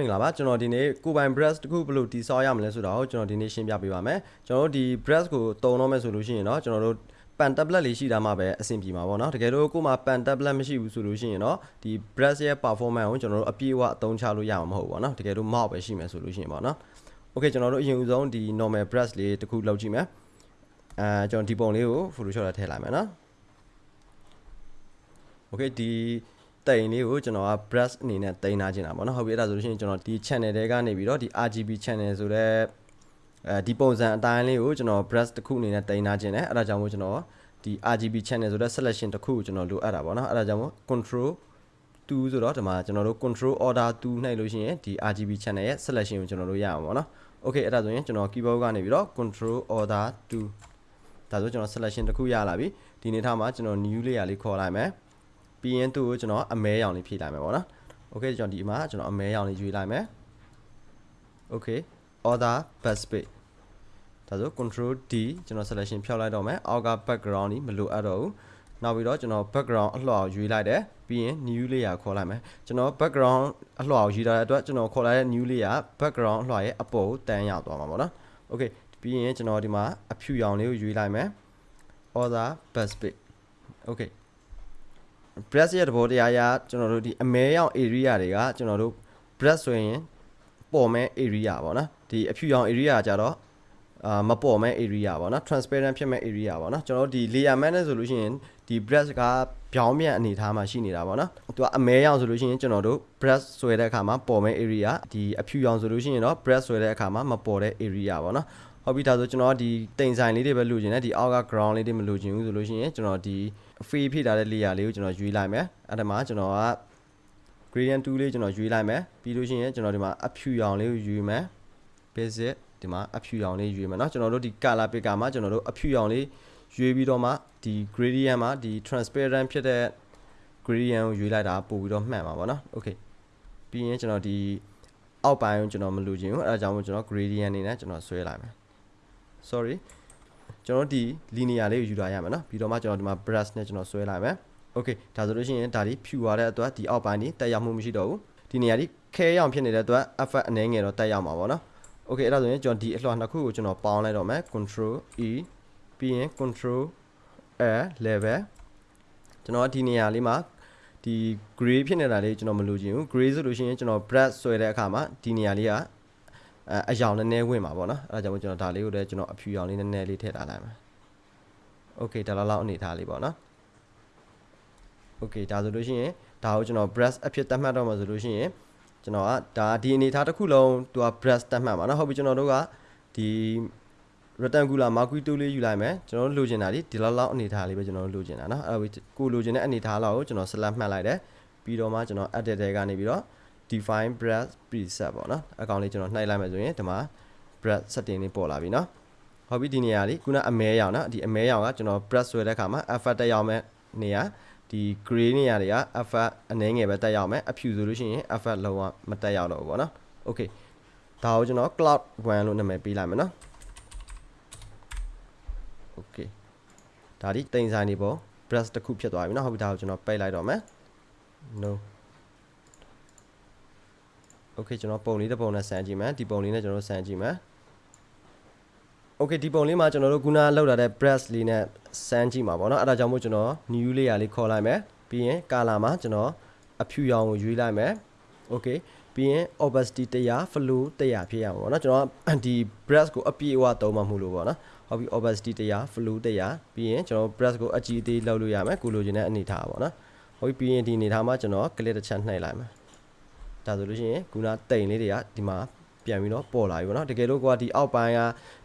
မင်္ဂလာပါကျွန်တော်ဒီနေ့ကိုပိုင် brush တစ်ခုဘယ်လိုတည်ဆောက်ရမလဲဆိုတော့ကျွန်တော်ဒီနေ့ရှင်းပြပေးပါမယ်ကျွန်တော်တို့ဒီ brush ကိုတုံတော့မယ်ဆိုလို့ရှိရင်เนาะကျွန်တော်တို့ pan tablet လေးရှိတာမှပဲအဆင်ပြေမှာပေါ့နော်တကယ်လို့ကို့မှာ pan tablet မရှိဘူးဆိုလို့ရှိရင်เนาะဒီ brush ရဲ့ performance ကိုကျွန်တော်တို့အပြည့်အဝအသုံးချလို့ရမှာမဟုတ်ဘူးပေါ့နော်တကယ်လို့ mouse ပဲရှိမယ်ဆိုလို့ရှိရင်ပေါ့နော် okay ကျွန်တော်တို့အရင်ဦးဆုံးဒီ normal brush လေးတစ်ခုလောက်ကြည့်မယ်အဲကျွန်တော်ဒီပုံလေးကို photoshop ထဲထည့်လိုက်မယ်နော် okay ဒီ တိန်လေးကိုကျွန်တော်က brush အနေနဲ့တိန်ထားခြင်းတာပေါ့နော်ဟုတ်ပြီအဲ့ဒါဆိုလို့ရှိရင်ကျွန်တော်ဒီ channel တွေကနေပြီးတော့ဒီ RGB channel ဆိုတဲ့အဲဒီပုံစံအတိုင်းလေးကိုကျွန်တော် brush တစ်ခုအနေနဲ့တိန်ထားခြင်းတယ်အဲ့ဒါကြောင့်မို့ကျွန်တော်ဒီ RGB channel ဆိုတဲ့ selection တစ်ခုကိုကျွန်တော်လိုအပ်တာပေါ့နော်အဲ့ဒါကြောင့်မို့ control 2ဆိုတော့ဒီမှာကျွန်တော်တို့ control order 2နှိပ်လို့ရှိရင်ဒီ RGB channel ရဲ့ selection ကိုကျွန်တော်တို့ရအောင်ပေါ့နော် okay အဲ့ဒါဆိုရင်ကျွန်တော် keyboard ကနေပြီးတော့ control order 2ဒါဆိုကျွန်တော် selection တစ်ခုရလာပြီဒီနေ့ထားမှာကျွန်တော် new layer လေးခေါ်လိုက်မယ် ပြီးရင်သူ့ကိုကျွန်တော်အမဲရောင်လေးဖြည့်လိုက်မယ်ပေါ့နော် okay ကျွန်တော်ဒီမှာကျွန်တော်အမဲရောင်လေးရွေးလိုက်မယ် okay order backspace ဒါဆို control D ကျွန်တော် selection ဖြောက်လိုက်တော့မယ်အောက်က background ကြီးမလိုအပ်တော့ဘူးနောက်ပြီးတော့ကျွန်တော် background အလှော်ရွေးလိုက်တယ်ပြီးရင် new layer ခေါ်လိုက်မယ်ကျွန်တော် background အလှော်ရွေးထားတဲ့အတွက်ကျွန်တော်ခေါ်လိုက်တဲ့ new layer background အလှော်ရဲ့အပေါ်ကိုတန်းရောက်သွားမှာပေါ့နော် okay ပြီးရင်ကျွန်တော်ဒီမှာအဖြူရောင်လေးကိုရွေးလိုက်မယ် order backspace okay brush ရဲ့သဘောတရားအရကျွန်တော်တို့ဒီအမဲရောင် area တွေကကျွန်တော်တို့ brush ဆိုရင်ပေါ်မဲ့ area ပေါ့နော်ဒီအဖြူရောင် area ကြတော့အာမပေါ်မဲ့ area ပေါ့နော် transparent ဖြစ်မဲ့ area ပေါ့နော်ကျွန်တော်တို့ဒီ layer mask နဲ့ဆိုလို့ရှိရင်ဒီ brush ကပြောင်းပြန်အနေထားမှာရှိနေတာပေါ့နော်သူကအမဲရောင်ဆိုလို့ရှိရင်ကျွန်တော်တို့ brush ဆွဲတဲ့အခါမှာပေါ်မဲ့ area ဒီအဖြူရောင်ဆိုလို့ရှိရင်တော့ brush ဆွဲတဲ့အခါမှာမပေါ်တဲ့ area ပေါ့နော်ဟုတ်ပြီဒါဆိုကျွန်တော်ဒီတိမ်ဆိုင်လေးတွေပဲလိုချင်တယ်ဒီအောက်က ground လေးတွေမလိုချင်ဘူးဆိုလို့ရှိရင်ကျွန်တော်ဒီ free ဖြည့်ထားတဲ့ layer လေးကိုကျွန်တော်ရွေးလိုက်မယ်အဲ့ဒါမှကျွန်တော်က gradient tool လေးကျွန်တော်ရွေးလိုက်မယ်ပြီးလို့ရှိရင်ကျွန်တော်ဒီမှာအဖြူရောင်လေးကိုရွေးမယ် basic ဒီမှာအဖြူရောင်လေးရွေးမယ်เนาะကျွန်တော်တို့ဒီ color picker မှာကျွန်တော်တို့အဖြူရောင်လေးရွေးပြီးတော့မှဒီ gradient မှာဒီ transparent ဖြစ်တဲ့ gradient ကိုရွေးလိုက်တာပို့ပြီးတော့မှန်ပါဗောနော် okay ပြီးရင်ကျွန်တော်ဒီအောက်ပိုင်းကိုကျွန်တော်မလိုချင်ဘူးအဲဒါကြောင့်မို့ကျွန်တော် gradient အနေနဲ့ကျွန်တော်ဆွဲလိုက်မယ် sorry ကျွန်တော်ဒီ linear လေးကိုယူလာရမယ်နော်ပြီးတော့မှကျွန်တော်ဒီမှာ brush နဲ့ကျွန်တော်ဆွဲလိုက်မယ် okay ဒါဆိုလို့ရှိရင်ဒါဒီဖြူသွားတဲ့အတွက်ဒီအောက်ပိုင်းဒီတက်ရောက်မှုမရှိတော့ဘူးဒီနေရာဒီခဲရောင်ဖြစ်နေတဲ့အတွက် effect အနည်းငယ်တော့တက်ရောက်မှာပေါ့နော် okay အဲ့ဒါဆိုရင်ကျွန်တော်ဒီအလှော်နှစ်ခုကိုကျွန်တော်ပေါင်းလိုက်တော့မယ် control e ပြီးရင် control a level ကျွန်တော်ဒီနေရာလေးမှာဒီ gray ဖြစ်နေတာလေးကျွန်တော်မလိုချင်ဘူး gray ဆိုလို့ရှိရင်ကျွန်တော် brush ဆွဲတဲ့အခါမှာဒီနေရာလေးက အအယောင်နည်းနည်းဝင်ပါပေါ့နော်အဲ့ဒါကြောင့်ကျွန်တော်ဒါလေးကိုလည်းကျွန်တော်အဖြူရောင်လေးနည်းနည်းလေးထည့်ထားလိုက်မယ် okay ဒါလောက်လောက်အနေထားလေးပေါ့နော် okay ဒါဆိုလို့ရှိရင်ဒါကိုကျွန်တော် brush အဖြစ်တတ်မှတ်တော့မှာဆိုလို့ရှိရင်ကျွန်တော်ကဒါဒီအနေထားတစ်ခုလုံးသူက brush တတ်မှတ်ပါနော်ဟုတ်ပြီကျွန်တော်တို့ကဒီ rectangular marquee tool လေးယူလိုက်မယ်ကျွန်တော်တို့လိုချင်တာဒီဒီလောက်လောက်အနေထားလေးပဲကျွန်တော်တို့လိုချင်တာเนาะအဲ့ဒါကိုလိုချင်တဲ့အနေထားလောက်ကိုကျွန်တော် select မှတ်လိုက်တယ်ပြီးတော့မှကျွန်တော် edit ထဲကနေပြီးတော့ define brush preset ပေါ့နော်အကောင်လေးကျွန်တော်နှိုက်လိုက်မယ်ဆိုရင်ဒီမှာ brush setting လေးပေါ်လာပြီနော်ဟုတ်ပြီဒီနေရာလေးခုနအမဲရောင်နော်ဒီအမဲရောင်ကကျွန်တော် brush ဆွဲတဲ့အခါမှာ effect တက်ရောက်မဲ့နေရာဒီ gray နေရာတွေက effect အနည်းငယ်ပဲတက်ရောက်မယ်အဖြူဆိုလို့ရှိရင် effect လုံးဝမတက်ရောက်တော့ဘူးပေါ့နော် okay ဒါကိုကျွန်တော် cloud 1လို့နာမည်ပေးလိုက်မယ်နော် okay ဒါဒီတိမ်ဆိုင်နေပေါ့ brush တစ်ခုဖြစ်သွားပြီနော်ဟုတ်ပြီဒါကိုကျွန်တော်ပိတ်လိုက်တော့မယ် no okay ကျွန်တော်ပုံလေးတစ်ပုံနဲ့ဆန်းကြည့်မယ်ဒီပုံလေးနဲ့ကျွန်တော်ဆန်းကြည့်မယ် okay ဒီပုံလေးမှာကျွန်တော်တို့ခုနလောက်လာတဲ့ brush လေးနဲ့ဆန်းကြည့်မှာပေါ့เนาะအဲ့ဒါကြောင့်မို့ကျွန်တော် new layer လေးခေါ်လိုက်မယ်ပြီးရင် color မှာကျွန်တော်အဖြူရောင်ကိုရွေးလိုက်မယ် okay ပြီးရင် opacity 100 flow 100ဖြစ်ရမှာပေါ့เนาะကျွန်တော်ဒီ brush ကိုအပြည့်အဝသုံးမှမလို့ပေါ့เนาะဟုတ်ပြီ opacity 100 flow 100ပြီးရင်ကျွန်တော် brush ကိုအကြည့်အသေးလောက်လို့ရမယ်ကိုလိုချင်တဲ့အနေထားပေါ့เนาะဟုတ်ပြီပြီးရင်ဒီအနေထားမှာကျွန်တော် click တစ်ချက်နှိပ်လိုက်မယ် ဒါဆိုလို့ရှိရင်ခုနတိမ်လေးတွေကဒီမှာပြန်ပြီးတော့ပေါ်လာပြီပေါ့နော်တကယ်လို့ကွာဒီအောက်ပိုင်းက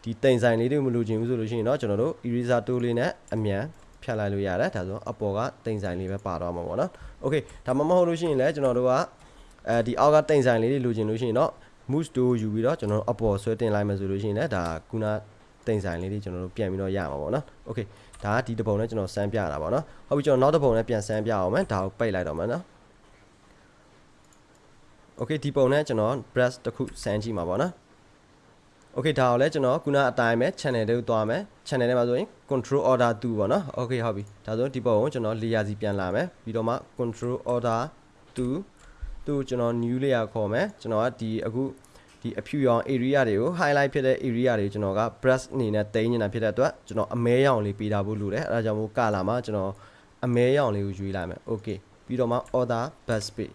ဒီတိမ်ဆိုင်လေးတွေမလိုချင်ဘူးဆိုလို့ရှိရင်တော့ကျွန်တော်တို့ eraser tool လေးနဲ့အမြန်ဖြတ်လိုက်လို့ရတယ်ဒါဆိုအပေါ်ကတိမ်ဆိုင်လေးပဲပါတော့မှာပေါ့နော် okay ဒါမှမဟုတ်လို့ရှိရင်လည်းကျွန်တော်တို့ကအဲဒီအောက်ကတိမ်ဆိုင်လေးတွေလိုချင်လို့ရှိရင်တော့ mouse tool ယူပြီးတော့ကျွန်တော်တို့အပေါ်ဆွဲတင်လိုက်မယ်ဆိုလို့ရှိရင်လည်းဒါခုနတိမ်ဆိုင်လေးတွေကျွန်တော်တို့ပြန်ပြီးတော့ရမှာပေါ့နော် okay ဒါကဒီတစ်ပုံနဲ့ကျွန်တော်စမ်းပြတာပေါ့နော်ဟုတ်ပြီကျွန်တော်နောက်တစ်ပုံနဲ့ပြန်စမ်းပြအောင်မယ်ဒါကိုပိတ်လိုက်တော့မယ်နော် okay ဒီပုံနဲ့ကျွန်တော် brush တစ်ခုစမ်းကြည့်မှာပေါ့နော် okay ဒါကိုလည်းကျွန်တော်ခုနအတိုင်းပဲ channel တွေကိုသွားမယ် channel ထဲမှာဆိုရင် control order 2ပေါ့နော် okay ဟုတ်ပြီဒါဆိုဒီပုံကိုကျွန်တော် layer စီပြန်လာမယ်ပြီးတော့မှ control order 2သူ့ကိုကျွန်တော် new layer ခေါ်မယ်ကျွန်တော်ကဒီအခုဒီအဖြူရောင် area တွေကို highlight ဖြစ်တဲ့ area တွေကျွန်တော်က brush အနေနဲ့တိန်းနေတာဖြစ်တဲ့အတွက်ကျွန်တော်အမဲရောင်လေးပေးတာဖို့လိုတယ်အဲဒါကြောင့်မို့ color မှာကျွန်တော်အမဲရောင်လေးကိုရွေးလိုက်မယ် okay ပြီးတော့မှ order bus page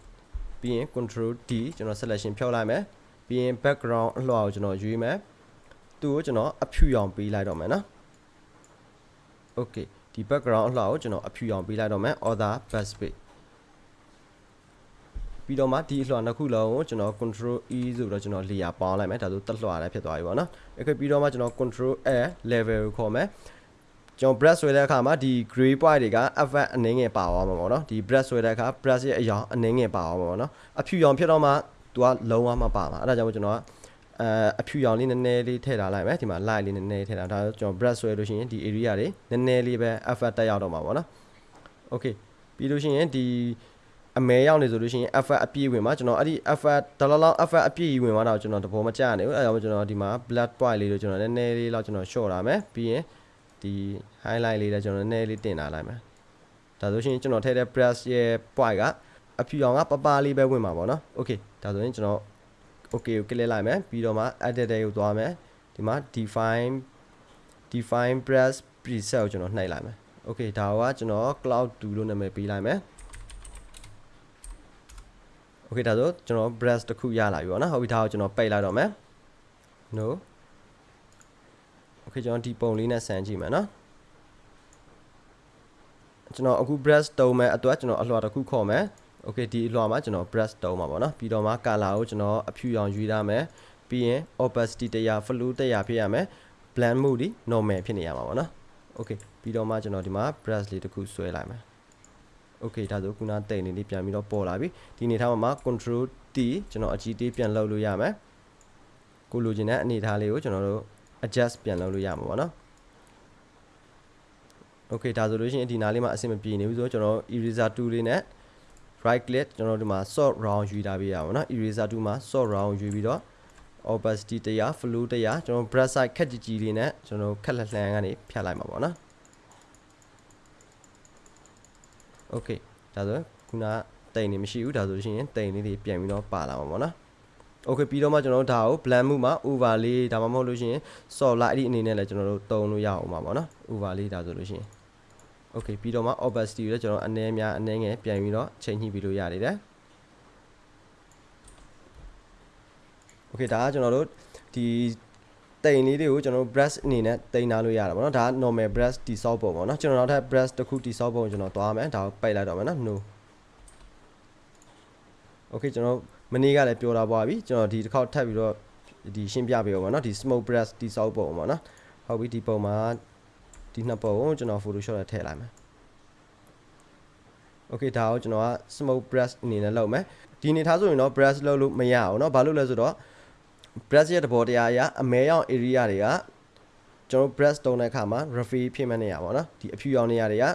ပြီးရင် control D ကျွန်တော် selection ဖြောက်လိုက်မယ်ပြီးရင် background အလွှာကိုကျွန်တော်ရွေးမယ်သူ့ကိုကျွန်တော်အဖြူရောင်ပေးလိုက်တော့မယ်နော် okay ဒီ background အလှကိုကျွန်တော်အဖြူအောင်ပေးလိုက်တော့မယ် order bus page ပြီးတော့မှဒီအလှနှစ်ခုလုံးကိုကျွန်တော် control E ဆိုတော့ကျွန်တော် layer ပေါင်းလိုက်မယ်ဒါဆိုတက်လှလည်းဖြစ်သွားပြီပေါ့နော် okay ပြီးတော့မှကျွန်တော် control A level ကိုခေါ်မယ် ကျွန်တော် brush ဆွဲတဲ့အခါမှာဒီ gray point တွေက effect အနည်းငယ်ပါသွားမှာပေါ့နော်ဒီ brush ဆွဲတဲ့အခါ brush ရဲ့အရောင်အနည်းငယ်ပါသွားမှာပေါ့နော်အဖြူရောင်ဖြစ်တော့မှသူကလုံးဝမပါမှာအဲ့ဒါကြောင့်ကျွန်တော်ကအဲအဖြူရောင်လေးနည်းနည်းလေးထည့်ထားလိုက်မယ်ဒီမှာ light လေးနည်းနည်းထည့်ထားဒါကျွန်တော် brush ဆွဲလို့ရှိရင်ဒီ area တွေနည်းနည်းလေးပဲ effect တက်ရောက်တော့မှာပေါ့နော် okay ပြီးလို့ရှိရင်ဒီအမဲရောက်နေဆိုလို့ရှိရင် effect အပြည့်ဝင်မှာကျွန်တော်အဲ့ဒီ effect ဒေါ်လာလောက် effect အပြည့်ဝင်သွားတော့ကျွန်တော်တဘောမကျနေဘူးအဲဒါကြောင့်ကျွန်တော်ဒီမှာ black point လေးတို့ကျွန်တော်နည်းနည်းလေးလောက်ကျွန်တော် short လာမယ်ပြီးရင် ဒီ highlight လေးလည်းကျွန်တော်နည်းနည်းလေးတင်လာလိုက်မယ်ဒါဆိုရှင်ကျွန်တော်ထည့်တဲ့ brush ရဲ့ point ကအဖြူအောင်ကပပလေးပဲဝင်မှာပေါ့နော် okay ဒါဆိုရင်ကျွန်တော် okay ကို click လိုက်မယ်ပြီးတော့မှ edit တဲ့ကိုသွားမယ်ဒီမှာ define define brush preset ကိုကျွန်တော်နှိပ်လိုက်မယ် okay ဒါကကျွန်တော် cloud 2လို့နာမည်ပေးလိုက်မယ် okay ဒါဆိုကျွန်တော် brush တစ်ခုရလာပြီပေါ့နော်ဟုတ်ပြီဒါကိုကျွန်တော်ပိတ်လိုက်တော့မယ် no okay ကျွန်တော်ဒီပုံလေးနဲ့ဆန်းကြည့်မယ်နော်ကျွန်တော်အခု brush တုံးမယ်အတွက်ကျွန်တော်အလွှာတစ်ခုခေါ်မယ် okay ဒီအလွှာမှာကျွန်တော် brush တုံးမှာပေါ့နော်ပြီးတော့မှ color ကိုကျွန်တော်အဖြူရောင်ရွေးထားမယ်ပြီးရင် opacity 100 flow 100ဖြစ်ရမယ် blend mode ဒီ normal ဖြစ်နေရမှာပေါ့နော် okay ပြီးတော့မှကျွန်တော်ဒီမှာ brush လေးတစ်ခုဆွဲလိုက်မယ် okay ဒါဆိုခုနတိတ်နေလေးပြန်ပြီးတော့ပေါ်လာပြီဒီအနေထားမှာ control T ကျွန်တော်အကြီးတေးပြန်လှုပ်လို့ရမယ်ကိုလိုချင်တဲ့အနေထားလေးကိုကျွန်တော်တို့ adjust ပြန်လုပ်လို့ရမှာပေါ့နော် okay ဒါဆိုလို့ရှိရင်ဒီနားလေးမှာအဆင်မပြေနေဘူးဆိုတော့ကျွန်တော် eraser tool လေးနဲ့ right click ကျွန်တော်ဒီမှာ sort round ယူထားပေးရပါတော့ eraser tool မှာ sort round ယူပြီးတော့ opacity 100 flow 100ကျွန်တော် brush size ခက်ကြီးကြီးလေးနဲ့ကျွန်တော်ခက်လက်လှန်ကနေဖြတ်လိုက်မှာပေါ့နော် okay ဒါဆိုခုနတိမ်နေမရှိဘူးဒါဆိုရှင်တိမ်လေးတွေပြန်ပြီးတော့ပါလာမှာပေါ့နော် okay ပြီးတော့မှကျွန်တော်တို့ဒါကို blend မှုမှာ overlay ဒါမှမဟုတ်လို့ရှိရင် soft light အဲ့ဒီအနေနဲ့လည်းကျွန်တော်တို့တုံးလို့ရအောင်ပါပေါ့နော် overlay ဒါဆိုလို့ရှိရင် okay ပြီးတော့မှ opacity ကိုလည်းကျွန်တော်အနည်းများအနည်းငယ်ပြန်ပြီးတော့ချိန်ညှိပြီးလို့ရနေတယ် okay ဒါကကျွန်တော်တို့ဒီတိမ်လေးတွေကိုကျွန်တော်တို့ brush အနေနဲ့တိမ်ထားလို့ရတာပေါ့နော်ဒါက normal brush တိဆောက်ပုံပေါ့နော်ကျွန်တော်နောက်ထပ် brush တစ်ခုတိဆောက်ပုံကျွန်တော်သွားမယ်ဒါကိုပိတ်လိုက်တော့မယ်နော် no okay ကျွန်တော် မနေ့ကလည်းပြောတာပါပြီကျွန်တော်ဒီတစ်ခေါက်ထပ်ပြီးတော့ဒီရှင်းပြပေးအောင်ပေါ့နော်ဒီ smoke brush တိဆောက်ပုံပေါ့နော်ဟုတ်ပြီဒီပုံမှာဒီနှစ်ပုံကိုကျွန်တော် photoshop နဲ့ထည့်လိုက်မယ် okay ဒါကိုကျွန်တော်က smoke brush အနေနဲ့လုပ်မယ်ဒီအနေထားဆိုရင်တော့ brush လုပ်လို့မရအောင်เนาะဘာလို့လဲဆိုတော့ brush ရဲ့သဘောတရားအရအမဲရောင် area တွေကကျွန်တော် brush တုံးတဲ့အခါမှာ refill ဖြစ်မဲ့နေရပါတော့ဒီအဖြူရောင်နေရာတွေက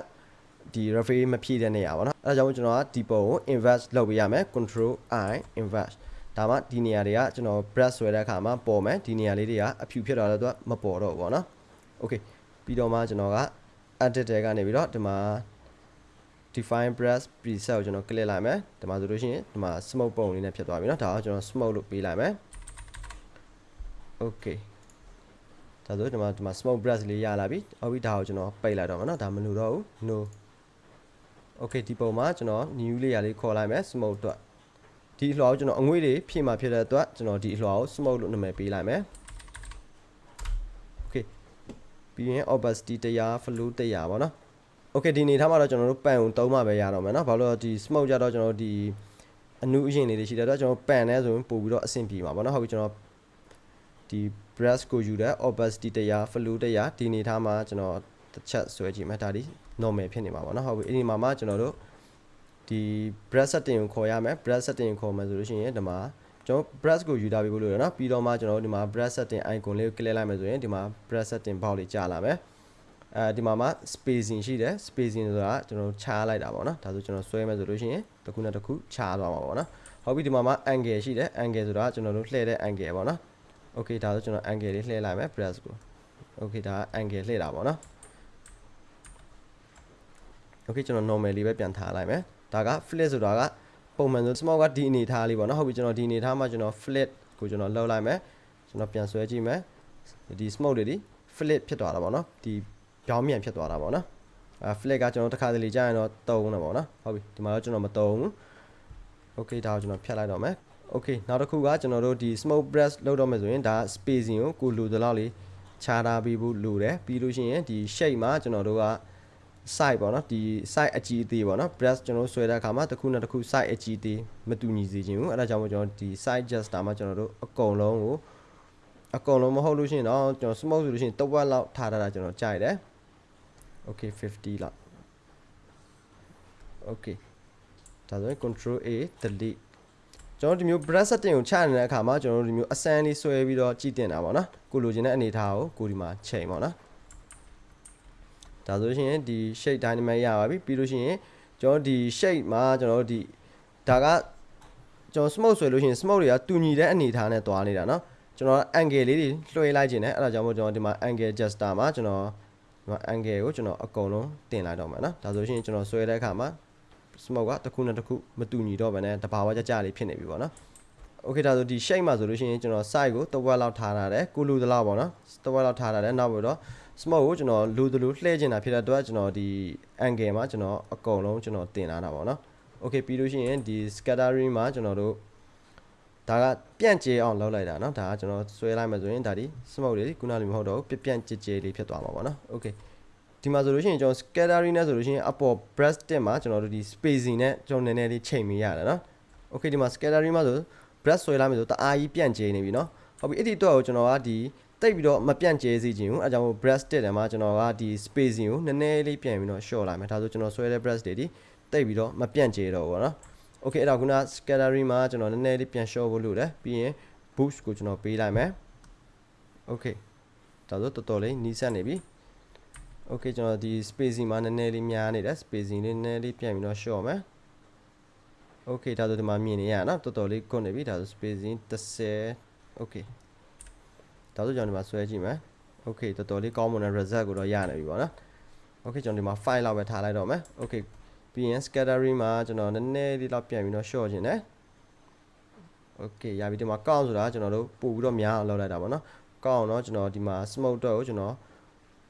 ဒီ refill မဖြည့်တဲ့နေရာပါတော့အဲဒါကြောင့်ကျွန်တော်ကဒီပုံကို invert လုပ်ပေးရမယ် control i invert ဒါမှဒီနေရာတွေကကျွန်တော် brush ဆွဲတဲ့အခါမှာပေါ်မယ်ဒီနေရာလေးတွေကအဖြူဖြစ်သွားတော့မပေါ်တော့ဘူးပေါ့နော် okay ပြီးတော့မှကျွန်တော်က edit တဲကနေပြီးတော့ဒီမှာ define brush preset ကိုကျွန်တော် click လိုက်မယ်ဒီမှာဆိုလို့ရှိရင်ဒီမှာ smoke ပုံလေးနဲ့ဖြစ်သွားပြီเนาะဒါကိုကျွန်တော် smoke လို့ပေးလိုက်မယ် okay ဒါဆိုဒီမှာဒီမှာ smoke brush လေးရလာပြီအော်ပြီးဒါကိုကျွန်တော်ပိတ်လိုက်တော့မှာเนาะဒါမလိုတော့ဘူး no okay ဒီပုံမှာကျွန်တော် new လေးရာလေးခေါ်လိုက်မယ် smoke အတွက်ဒီအလွှာကိုကျွန်တော်အငွေ့တွေဖြည့်มาဖြစ်တဲ့အတွက်ကျွန်တော်ဒီအလွှာကို smoke လို့နာမည်ပေးလိုက်မယ် okay ပြီးရင် opacity 100 flow 100ပေါ့နော် okay ဒီနေထားမှာတော့ကျွန်တော်တို့ပန်ကိုသုံးမှပဲရတော့မယ်နော်ဘာလို့လဲဒီ smoke ကြတော့ကျွန်တော်ဒီအနုအရင်လေးတွေရှိတဲ့အတွက်ကျွန်တော်ပန်လဲဆိုရင်ပို့ပြီးတော့အဆင်ပြေမှာပေါ့နော်ဟုတ်ပြီကျွန်တော်ဒီ brush ကိုယူတဲ့ opacity 100 flow 100ဒီနေထားမှာကျွန်တော်တစ်ချက်ဆွဲကြည့်မယ်ဒါဒီ normal ဖြစ်နေမှာပေါ့နော်ဟုတ်ပြီအဲ့ဒီမှာမှကျွန်တော်တို့ဒီ brush setting ကိုခေါ်ရမယ် brush setting ကိုခေါ်မယ်ဆိုလို့ရှိရင်ဒီမှာကျွန်တော် brush ကိုယူထားပြီးလို့ရနော်ပြီးတော့မှကျွန်တော်တို့ဒီမှာ brush setting icon လေးကို click လိုက်မယ်ဆိုရင်ဒီမှာ brush setting box လေးကြာလာမယ်အဲဒီမှာမှ spacing ရှိတယ် spacing ဆိုတာကျွန်တော်ခြားလိုက်တာပေါ့နော်ဒါဆိုကျွန်တော်ဆွဲမယ်ဆိုလို့ရှိရင်တစ်ခုနဲ့တစ်ခုခြားသွားမှာပေါ့နော်ဟုတ်ပြီဒီမှာမှ angle ရှိတယ် angle ဆိုတာကျွန်တော်တို့လှည့်တဲ့ angle ပေါ့နော် okay ဒါဆိုကျွန်တော် angle လေးလှည့်လိုက်မယ် brush ကို okay ဒါ angle လှည့်တာပေါ့နော် okay ကျွန်တော် normal လေးပဲပြန်ထားလိုက်မယ်ဒါက flip ဆိုတာကပုံမှန်ဆို smoke ကဒီအနေထားလေးပေါ့နော်ဟုတ်ပြီကျွန်တော်ဒီအနေထားမှာကျွန်တော် flip ကိုကျွန်တော်လှုပ်လိုက်မယ်ကျွန်တော်ပြန်ဆွဲကြည့်မယ်ဒီ smoke တွေဒီ flip ဖြစ်သွားတာပေါ့နော်ဒီပြောင်းမြန်ဖြစ်သွားတာပေါ့နော်အဲ flip ကကျွန်တော်တစ်ခါတလေကြာရင်တော့တုံးတယ်ပေါ့နော်ဟုတ်ပြီဒီမှာတော့ကျွန်တော်မတုံးဘူး okay ဒါကိုကျွန်တော်ဖြတ်လိုက်တော့မယ် okay နောက်တစ်ခုကကျွန်တော်တို့ဒီ smoke breath လုပ်တော့မယ်ဆိုရင်ဒါ spacing ကိုကိုလိုသလောက်လေးခြားထားပေးဖို့လိုတယ်ပြီးလို့ရှိရင်ဒီ shape မှာကျွန်တော်တို့က site ပေါ့နော်ဒီ site အကြီးအသေးပေါ့နော် breast ကျွန်တော်ဆွဲတဲ့အခါမှာတစ်ခုနဲ့တစ်ခု site အကြီးအသေးမတူညီစေချင်ဘူးအဲ့ဒါကြောင့်မို့ကျွန်တော်ဒီ site adjuster မှာကျွန်တော်တို့အကုန်လုံးကိုအကုန်လုံးမဟုတ်လို့ရှိရင်တော့ကျွန်တော် smoke ဆိုလို့ရှိရင်တစ်ဝက်လောက်ထားထားတာကျွန်တော်ကြိုက်တယ် okay 50လောက် okay ဒါဆိုရင် control A delete ကျွန်တော်ဒီမျိုး breast setting ကိုချနေတဲ့အခါမှာကျွန်တော်တို့ဒီမျိုးအစမ်းလေးဆွဲပြီးတော့ကြည့်တင်တာပေါ့နော်ကိုလိုချင်တဲ့အနေထားကိုကိုဒီမှာချိန်ပေါ့နော် ဒါဆိုရှင်ဒီ shape dynamic ရပါပြီပြီးလို့ရှိရင်ကျွန်တော်ဒီ shape မှာကျွန်တော်တို့ဒီဒါကကျွန်တော် smoke ဆွဲလို့ရှိရင် smoke တွေကတူညီတဲ့အနေထားနဲ့တွားနေတာเนาะကျွန်တော် angle လေးတွေလွှဲလိုက်ခြင်းနဲ့အဲ့ဒါကြောင့်မို့ကျွန်တော်ဒီမှာ angle adjuster မှာကျွန်တော်ဒီမှာ angle ကိုကျွန်တော်အကုန်လုံးတင်လိုက်တော့မှာเนาะဒါဆိုရှင်ကျွန်တော်ဆွဲတဲ့အခါမှာ smoke ကတစ်ခုနဲ့တစ်ခုမတူညီတော့ဘဲနဲ့တဘာဝကြကြလေးဖြစ်နေပြီပေါ့နော် okay ဒါဆိုဒီ shape မှာဆိုလို့ရှိရင်ကျွန်တော် size ကိုတစ်ဝက်လောက်ထားထားတယ်ကိုလူသလောက်ပေါ့နော်တစ်ဝက်လောက်ထားထားတယ်နောက်ပြီးတော့ smoke ကိုကျွန်တော်လူသလိုလှည့်ချင်တာဖြစ်တဲ့အတွက်ကျွန်တော်ဒီ angle မှာကျွန်တော်အကုန်လုံးကျွန်တော်တင်လာတာပေါ့နော် okay ပြီးလို့ရှိရင်ဒီ scattering မှာကျွန်တော်တို့ဒါကပြန့်ကျဲအောင်လုပ်လိုက်တာเนาะဒါကကျွန်တော်ဆွဲလိုက်မှဆိုရင်ဒါဒီ smoke တွေခုနလိုမဟုတ်တော့ဘူးပြန့်ကျဲကျဲလေးဖြစ်သွားမှာပေါ့နော် okay ဒီမှာဆိုလို့ရှိရင်ကျွန်တော် scattering နဲ့ဆိုလို့ရှိရင်အပေါ် breast တက်မှာကျွန်တော်တို့ဒီ spacing နဲ့ကျွန်တော်နည်းနည်းလေးချိန်မိရတယ်เนาะ okay ဒီမှာ scattering မှာဆို breast ဆွဲလိုက်မယ်ဆိုတအားကြီးပြန့်ကျဲနေပြီเนาะဟုတ်ပြီအဲ့ဒီတော့ကိုကျွန်တော်ကဒီ တိတ်ပြီးတော့မပြန့်ကျဲစေချင်ဘူးအဲကြောင့်မို့ breast တက်တယ်မှာကျွန်တော်ကဒီ spacing ကိုနည်းနည်းလေးပြန်ပြီးတော့ short လိုက်မယ်ဒါဆိုကျွန်တော်ဆွဲတဲ့ breast တွေဒီတိတ်ပြီးတော့မပြန့်ကျဲတော့ဘူးเนาะ okay အဲ့တော့ခုန scattering မှာကျွန်တော်နည်းနည်းလေးပြန် short ဖို့လုပ်တယ်ပြီးရင် boost ကိုကျွန်တော်ပေးလိုက်မယ် okay ဒါဆိုတော်တော်လေးနီးစပ်နေပြီ okay ကျွန်တော်ဒီ spacing မှာနည်းနည်းလေးများနေတယ် spacing လေးနည်းနည်းလေးပြန်ပြီးတော့ short မယ် okay ဒါဆိုဒီမှာမြင်နေရနော်တော်တော်လေးကွတ်နေပြီဒါဆို spacing 30 okay ဒါဆိုကျွန်တော်ဒီမှာဆွဲကြည့်မယ် okay တော်တော်လေးကောင်းမွန်တဲ့ result ကိုတော့ရနေပြီပေါ့နော် okay ကျွန်တော်ဒီမှာ file လောက်ပဲထားလိုက်တော့မယ် okay ပြီးရင် scattering မှာကျွန်တော်နည်းနည်းလေးတော့ပြန်ပြီးတော့ short ခြင်းတယ် okay ရပြီဒီမှာ count ဆိုတာကျွန်တော်တို့ပို့ပြီးတော့များအောင်လုပ်လိုက်တာပေါ့နော် count တော့ကျွန်တော်ဒီမှာ smoke တော့ကိုကျွန်တော်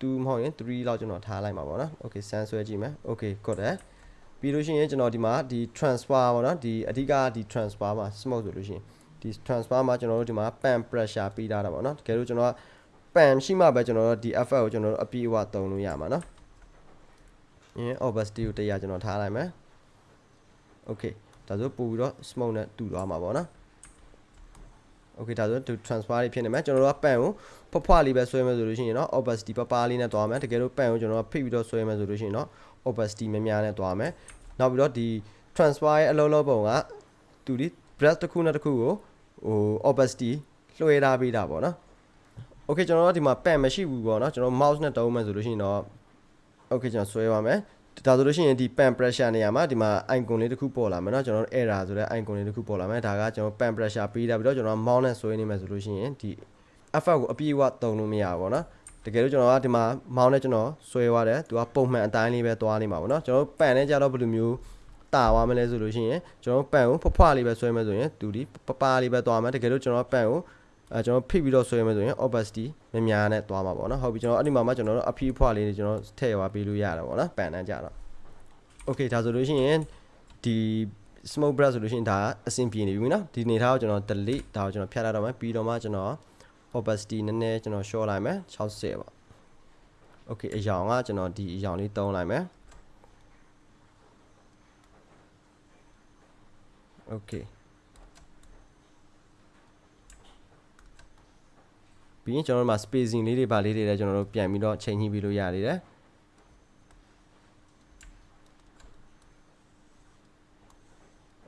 2မဟုတ်ရင်3လောက်ကျွန်တော်ထားလိုက်မှာပေါ့နော် okay ဆန်းဆွဲကြည့်မယ် okay ကွတ်တယ်ပြီးလို့ရှိရင်ကျွန်တော်ဒီမှာဒီ transfer ပေါ့နော်ဒီအဓိကဒီ transfer မှာ smoke ဆိုလို့ရှိရင် ဒီ transfer မှာကျွန်တော်တို့ဒီမှာ pan pressure ပေးထားတာပေါ့နော်တကယ်လို့ကျွန်တော်က pan ရှိမှပဲကျွန်တော်တို့ဒီ effect ကိုကျွန်တော်တို့အပြည့်အဝသုံးလို့ရမှာနော်အင်း opacity ကို100ကျွန်တော်ထားလိုက်မယ် okay ဒါဆိုပို့ပြီးတော့ smoke နဲ့တူသွားမှာပေါ့နော် okay ဒါဆိုသူ transfer လေးဖြစ်နေမယ်ကျွန်တော်တို့က pan ကိုဖွားဖွားလေးပဲဆွဲမယ်ဆိုလို့ရှိရင်เนาะ opacity ပပလေးနဲ့သွားမယ်တကယ်လို့ pan ကိုကျွန်တော်ကဖိပြီးတော့ဆွဲမယ်ဆိုလို့ရှိရင်เนาะ opacity များများနဲ့သွားမယ်နောက်ပြီးတော့ဒီ transfer ရဲ့အလုံးလုံးပုံကသူဒီ breath တစ်ခုနဲ့တစ်ခုကို ဟို opacity လွှဲထားပေးတာပေါ့နော် okay ကျွန်တော်တို့ဒီမှာ pen မရှိဘူးပေါ့နော်ကျွန်တော် mouse နဲ့တုံးမယ်ဆိုလို့ရှိရင်တော့ okay ကျွန်တော်ဆွဲပါမယ်ဒါဆိုလို့ရှိရင်ဒီ pen pressure နေရာမှာဒီမှာ icon လေးတစ်ခုပေါ်လာမယ်เนาะကျွန်တော်တို့ error ဆိုတဲ့ icon လေးတစ်ခုပေါ်လာမယ်ဒါကကျွန်တော် pen pressure ပေးတာပြီးတော့ကျွန်တော် mouse နဲ့ဆွဲနေမယ်ဆိုလို့ရှိရင်ဒီ effect ကိုအပြည့်အဝတုံလို့မရဘူးပေါ့နော်တကယ်လို့ကျွန်တော်ကဒီမှာ mouse နဲ့ကျွန်တော်ဆွဲသွားတယ်သူကပုံမှန်အတိုင်းလေးပဲသွားနေမှာပေါ့နော်ကျွန်တော် pen နဲ့ကြတော့ဘယ်လိုမျိုး တာသွားမလဲဆိုလို့ရှိရင်ကျွန်တော် pen ကိုဖွားဖွားလေးပဲဆွဲမယ်ဆိုရင်သူဒီပပလေးပဲသွားမယ်တကယ်လို့ကျွန်တော် pen ကိုအဲကျွန်တော်ဖိပြီးတော့ဆွဲမယ်ဆိုရင် opacity များများနဲ့သွားမှာပေါ့နော်ဟုတ်ပြီကျွန်တော်အဲ့ဒီမှာမှကျွန်တော်တို့အဖီးဖွားလေးတွေကျွန်တော်ထည့်သွားပေးလို့ရတယ်ပေါ့နော် pen နဲ့ကြတော့ okay ဒါဆိုလို့ရှိရင်ဒီ smoke breath ဆိုလို့ရှိရင်ဒါအဆင်ပြေနေပြီနော်ဒီနေထားကိုကျွန်တော် delete ဒါကိုကျွန်တော်ဖြတ်လိုက်တော့မယ်ပြီးတော့မှကျွန်တော် opacity နည်းနည်းကျွန်တော် short လိုက်မယ်60ပေါ့ okay အယောင်ကကျွန်တော်ဒီအယောင်လေးတုံးလိုက်မယ် okay ပြီးရင်ကျွန်တော်တို့မှာ spacing လေးတွေပါလေးတွေလည်းကျွန်တော်တို့ပြန်ပြီးတော့ချိန်ညှိပြီးလို့ရနေတယ်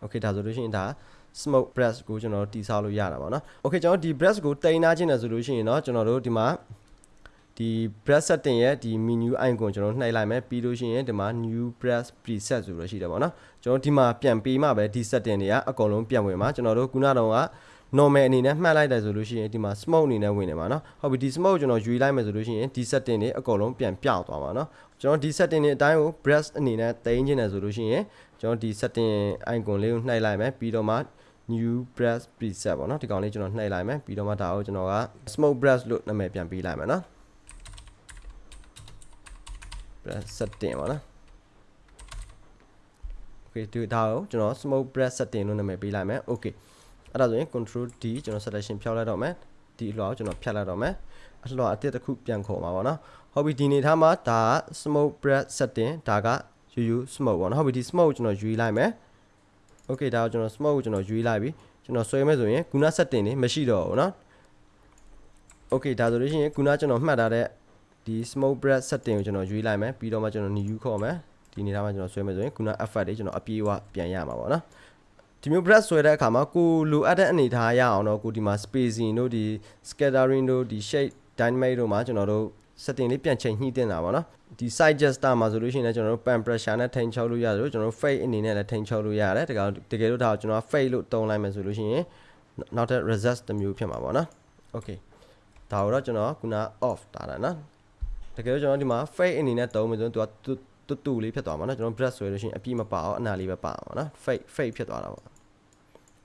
okay ဒါဆိုလို့ရှိရင်ဒါ smoke breath ကိုကျွန်တော်တို့တိဆောက်လို့ရတာပါเนาะ okay ကျွန်တော်ဒီ breath ကိုတိန်းနာခြင်းတယ်ဆိုလို့ရှိရင်เนาะကျွန်တော်တို့ဒီမှာ ဒီ breath setting ရဲ့ဒီ menu icon ကျွန်တော်နှိပ်လိုက်မယ်ပြီးလို့ရှိရင်ဒီမှာ new breath preset ဆိုလို့ရှိတယ်ပေါ့เนาะကျွန်တော်ဒီမှာပြန်ပေးမှပဲဒီ setting တွေကအကုန်လုံးပြန်ဝင်မှာကျွန်တော်တို့ခုနကတော့က normal အနေနဲ့မှတ်လိုက်တယ်ဆိုလို့ရှိရင်ဒီမှာ smoke အနေနဲ့ဝင်နေမှာเนาะဟုတ်ပြီဒီ smoke ကိုကျွန်တော်ယူလိုက်မယ်ဆိုလို့ရှိရင်ဒီ setting တွေအကုန်လုံးပြန်ပြောင်းသွားမှာเนาะကျွန်တော်ဒီ setting တွေအတိုင်းကို brush အနေနဲ့တင်ခြင်းတယ်ဆိုလို့ရှိရင်ကျွန်တော်ဒီ setting icon လေးကိုနှိုက်လိုက်မယ်ပြီးတော့မှ new brush preset ပေါ့เนาะဒီကောင်လေးကျွန်တော်နှိုက်လိုက်မယ်ပြီးတော့မှဒါကိုကျွန်တော်က smoke brush လို့နာမည်ပြန်ပေးလိုက်မယ်เนาะ brush setting ပါနော် okay ဒီဒါကိုကျွန်တော် smoke breath setting လို့နာမည်ပေးလိုက်မယ် okay အဲ့ဒါဆိုရင် control d ကျွန်တော် selection ဖြောက်လိုက်တော့မယ်ဒီအလွှာကိုကျွန်တော်ဖြတ်လိုက်တော့မယ်အလွှာအတစ်တစ်ခုပြန်ခေါ်မှာပါနော်ဟုတ်ပြီဒီနေထားမှာဒါ smoke breath setting ဒါကယူယူ smoke ပေါ့နော်ဟုတ်ပြီဒီ smoke ကိုကျွန်တော်ယူလိုက်မယ် okay ဒါကိုကျွန်တော် smoke ကိုကျွန်တော်ယူလိုက်ပြီကျွန်တော်ဆွဲမယ်ဆိုရင်ခုန setting နေမရှိတော့ဘူးနော် okay ဒါဆိုလို့ရှိရင်ခုနကျွန်တော်မှတ်ထားတဲ့ ဒီ smoke breath setting ကိုကျွန်တော်ရွေးလိုက်မယ်ပြီးတော့မှကျွန်တော် new ခေါ်မယ်ဒီနေရာမှာကျွန်တော်ဆွဲမယ်ဆိုရင်ခုန effect တွေကျွန်တော်အပြေးအဝပြန်ရမှာပေါ့နော်ဒီမျိုး breath ဆွဲတဲ့အခါမှာကိုလိုအပ်တဲ့အနေထားရအောင်တော့ကိုဒီမှာ spacing တို့ဒီ scattering တို့ဒီ shape dynamic တို့မှာကျွန်တော်တို့ setting လေးပြန်ချိန်ညှိတင်တာပေါ့နော်ဒီ side gesture မှာဆိုလို့ရှိရင်လည်းကျွန်တော်တို့ pan pressure နဲ့ထိန်ချုပ်လို့ရတယ်ကျွန်တော်တို့ fade အနေနဲ့လည်းထိန်ချုပ်လို့ရတယ်တကယ်တကယ်လို့ဒါကိုကျွန်တော် fade လို့တုံးလိုက်မယ်ဆိုလို့ရှိရင်နောက်ထပ် resist တစ်မျိုးဖြစ်မှာပေါ့နော် okay ဒါကိုတော့ကျွန်တော်ခုန off တာတာနော် တကယ်လို့ကျွန်တော်ဒီမှာ fade အနေနဲ့တုံးမယ်ဆိုရင်သူကတူတူလေးဖြစ်သွားမှာနော်ကျွန်တော် brush ဆွဲလို့ရှိရင်အပြည့်မပါအောင်အနာလေးပဲပါအောင်နော် fade fade ဖြစ်သွားတာပေါ့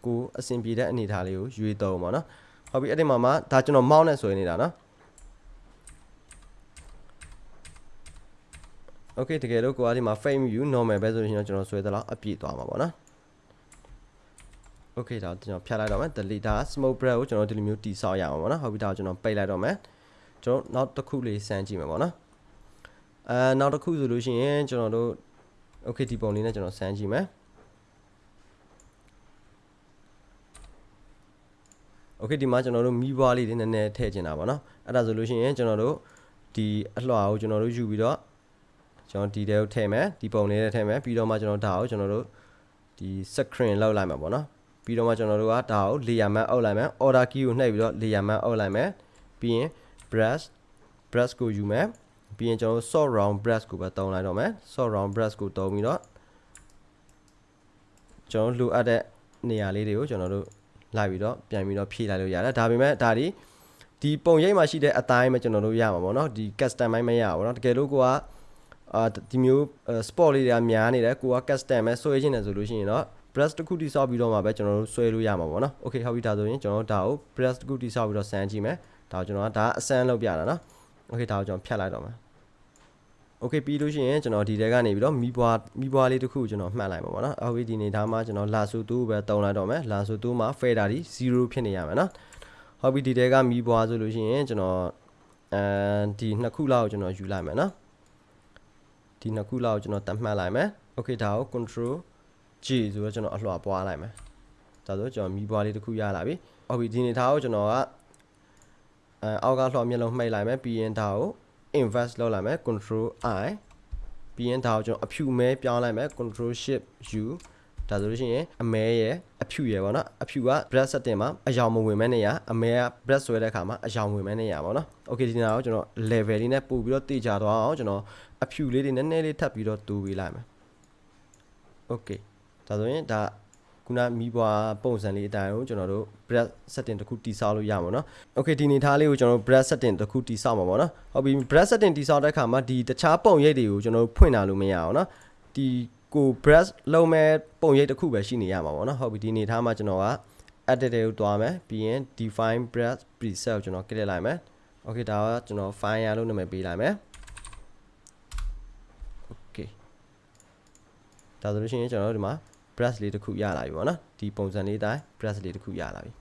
ကိုအဆင်ပြေတဲ့အနေထားလေးကိုရွေးတုံးပါနော်ဟုတ်ပြီအဲ့ဒီမှာမှဒါကျွန်တော် mouse နဲ့ဆွဲနေတာနော် okay တကယ်လို့ကိုကဒီမှာ frame view normal ပဲဆိုရင်တော့ကျွန်တော်ဆွဲသလောက်အပြည့်သွားမှာပေါ့နော် okay ဒါကျွန်တော်ဖြတ်လိုက်တော့မယ် delete ဒါ smoke breath ကိုကျွန်တော်ဒီလိုမျိုးတိဆောက်ရအောင်ပေါ့နော်ဟုတ်ပြီဒါကျွန်တော်ပိတ်လိုက်တော့မယ် ကျွန်တော်နောက်တစ်ခုလေးစမ်းကြည့်မယ်ပေါ့နော်အဲနောက်တစ်ခုဆိုလို့ရှိရင်ကျွန်တော်တို့ okay ဒီပုံလေးနဲ့ကျွန်တော်စမ်းကြည့်မယ် okay ဒီမှာကျွန်တော်တို့မီးပွားလေးတွေနည်းနည်းထည့်ချင်တာပေါ့နော်အဲ့ဒါဆိုလို့ရှိရင်ကျွန်တော်တို့ဒီအလွှာကိုကျွန်တော်တို့ယူပြီးတော့ကျွန်တော်ဒီတဲကိုထည့်မယ်ဒီပုံလေးနဲ့ထည့်မယ်ပြီးတော့မှကျွန်တော်ဒါကိုကျွန်တော်တို့ဒီ screen လောက်လိုက်မှာပေါ့နော်ပြီးတော့မှကျွန်တော်တို့ကဒါကို layer map အောက်လိုက်မယ် order key ကိုနှိပ်ပြီးတော့ layer map အောက်လိုက်မယ်ပြီးရင် brush brush ကိုယူမယ်ပြီးရင်ကျွန်တော်တို့ sort round brush ကိုပဲတုံးလိုက်တော့မယ် sort round brush ကိုတုံးပြီးတော့ကျွန်တော်လိုအပ်တဲ့နေရာလေးတွေကိုကျွန်တော်တို့လိုက်ပြီးတော့ပြန်ပြီးတော့ဖြည့်လိုက်လို့ရတယ်ဒါပေမဲ့ဒါဒီဒီပုံရိပ်မှာရှိတဲ့အတိုင်းပဲကျွန်တော်တို့ရမှာပေါ့နော်ဒီ custom မိုင်းမရဘူးเนาะတကယ်လို့ကိုကအာဒီမျိုး sport လေးတွေကများနေတယ်ကိုက custom ပဲဆွဲခြင်းတယ်ဆိုလို့ရှိရင်တော့ brush တစ်ခုတိဆောက်ပြီးတော့မှပဲကျွန်တော်တို့ဆွဲလို့ရမှာပေါ့နော် okay ဟုတ်ပြီဒါဆိုရင်ကျွန်တော်တို့ဒါကို brush တစ်ခုတိဆောက်ပြီးတော့စမ်းကြည့်မယ် ဒါကိုကျွန်တော်ကဒါအစမ်းလုပ်ပြတာနော် okay ဒါကိုကျွန်တော်ဖြတ်လိုက်တော့မယ် okay ပြီးလို့ရှိရင်ကျွန်တော်ဒီတဲကနေပြီးတော့မီးပွားမီးပွားလေးတစ်ခုကျွန်တော်မှတ်လိုက်ပါပေါ့နော်အော်ဒီနေသားမှာကျွန်တော်လာဆူတူပဲတုံလိုက်တော့မယ်လာဆူတူမှာ fader ဒီ0ဖြစ်နေရမယ်နော်ဟုတ်ပြီဒီတဲကမီးပွားဆိုလို့ရှိရင်ကျွန်တော်အဲဒီနှစ်ခုလောက်ကျွန်တော်ယူလိုက်မယ်နော်ဒီနှစ်ခုလောက်ကျွန်တော်တတ်မှတ်လိုက်မယ် okay ဒါကို control G ဆိုတော့ကျွန်တော်အလှပွားလိုက်မယ်ဒါဆိုကျွန်တော်မီးပွားလေးတစ်ခုရလာပြီဟုတ်ပြီဒီနေသားကိုကျွန်တော်က အဲအောက်ကလှမျက်လုံးမှိတ်လိုက်မယ်ပြီးရင်ဒါကို invest လုပ်လိုက်မယ် control i ပြီးရင်ဒါကိုကျွန်တော်အဖြူမဲပြောင်းလိုက်မယ် control shift u ဒါဆိုလို့ရှိရင်အမဲရဲ့အဖြူရဲ့ပေါ့နော်အဖြူက brush setting မှာအယောင်မဝင်မဲနေရအမဲက brush ဆွဲတဲ့အခါမှာအယောင်ဝင်မဲနေရပေါ့နော် okay ဒီနေ့တော့ကျွန်တော် level လေးနဲ့ပို့ပြီးတော့တေချာသွားအောင်ကျွန်တော်အဖြူလေးတွေနည်းနည်းလေးထပ်ပြီးတော့တူပေးလိုက်မယ် okay ဒါဆိုရင်ဒါ ခုနမီးပွားပုံစံလေးအတိုင်းကိုကျွန်တော်တို့ brush setting တစ်ခုတိဆောက်လို့ရမှာเนาะ okay ဒီနေသားလေးကိုကျွန်တော်တို့ brush setting တစ်ခုတိဆောက်မှာပေါ့เนาะဟုတ်ပြီ brush setting တိဆောက်တဲ့အခါမှာဒီတခြားပုံရိပ်တွေကိုကျွန်တော်တို့ဖွင့်လာလို့မရအောင်เนาะဒီကို brush လုံးမဲ့ပုံရိပ်တစ်ခုပဲရှိနေရမှာပေါ့เนาะဟုတ်ပြီဒီနေသားမှာကျွန်တော်က edit တွေကိုတွားမယ်ပြီးရင် define brush preset ကိုကျွန်တော် click လိုက်မယ် okay ဒါကကျွန်တော် file လို့နာမည်ပေးလိုက်မယ် okay ဒါဆိုလို့ရှိရင်ကျွန်တော်တို့ဒီမှာ brush လေးတစ်ခုရလာပြီပေါ့နော်ဒီပုံစံလေးတိုင်း brush လေးတစ်ခုရလာပြီ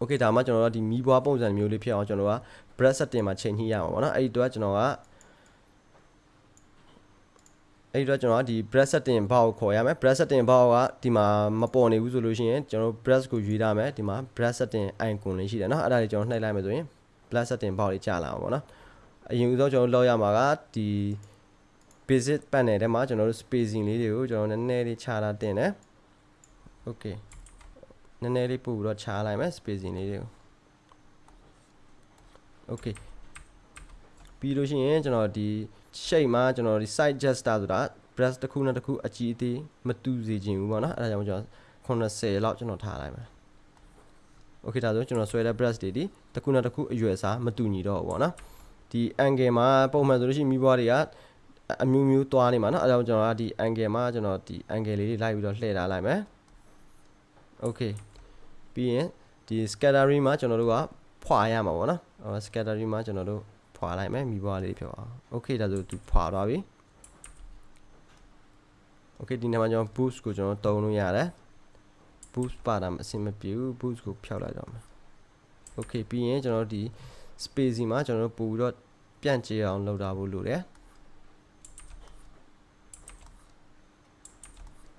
okay ဒါမှကျွန်တော်တို့ဒီမီးပွားပုံစံမျိုးလေးဖြစ်အောင်ကျွန်တော်က brush setting မှာချိန်ညှိရမှာပေါ့နော်အဲ့ဒီတော့ကျွန်တော်ကအဲ့ဒီတော့ကျွန်တော်ကဒီ brush setting ဘောက်ကိုခေါ်ရမယ် brush setting ဘောက်ကဒီမှာမပေါ်နေဘူးဆိုလို့ရှိရင်ကျွန်တော် brush ကိုရွေးထားမယ်ဒီမှာ brush setting icon လေးရှိတယ်နော်အဲ့ဒါလေးကျွန်တော်နှိပ်လိုက်မယ်ဆိုရင် brush setting ဘောက်လေးကြာလာအောင်ပေါ့နော်အရင်ဦးဆုံးကျွန်တော်လောက်ရမှာကဒီ basic panel ထဲမှာကျွန်တော်တို့ spacing လေးတွေကိုကျွန်တော်နည်းနည်းလေးခြားထားတင်တယ် okay နည်းနည်းလေးပို့ပြီးတော့ခြားလိုက်မယ် spacing လေးတွေကို okay ပြီးလို့ရှိရင်ကျွန်တော်ဒီ shape မှာကျွန်တော်ဒီ side gesture ဆိုတာ brush တစ်ခုနဲ့တစ်ခုအကြီးအသေးမတူစေချင်ဘူးပေါ့နော်အဲဒါကြောင့်ကျွန်တော်80လောက်ကျွန်တော်ထားလိုက်မယ် okay ဒါဆိုကျွန်တော်ဆွဲတဲ့ brush တွေဒီတစ်ခုနဲ့တစ်ခုအရွယ်အစားမတူညီတော့ဘူးပေါ့နော်ဒီ angle မှာပုံမှန်ဆိုလို့ရှိရင်မိဘတွေက အမျိုးမျိုးသွားနေမှာเนาะအဲဒါကြောင့်ကျွန်တော်ကဒီ angle မှာကျွန်တော်ဒီ angle လေးတွေလိုက်ပြီးတော့လှည့်ထားလိုက်မယ် okay ပြီးရင်ဒီ scattering မှာကျွန်တော်တို့ကဖွာရမှာပေါ့နော်ဟော scattering မှာကျွန်တော်တို့ဖွာလိုက်မယ်မိဘလေးဖြစ်အောင် okay ဒါဆိုသူဖွာသွားပြီ okay ဒီနေ့မှာကျွန်တော် boost ကိုကျွန်တော်တုံးလို့ရတယ် boost ပါတာအဆင်မပြေဘူး boost ကိုဖျောက်လိုက်တော့မယ် okay ပြီးရင်ကျွန်တော်တို့ဒီ spacing မှာကျွန်တော်တို့ပို့ပြီးတော့ပြန့်ကျဲအောင်လုပ်တာဖို့လိုတယ်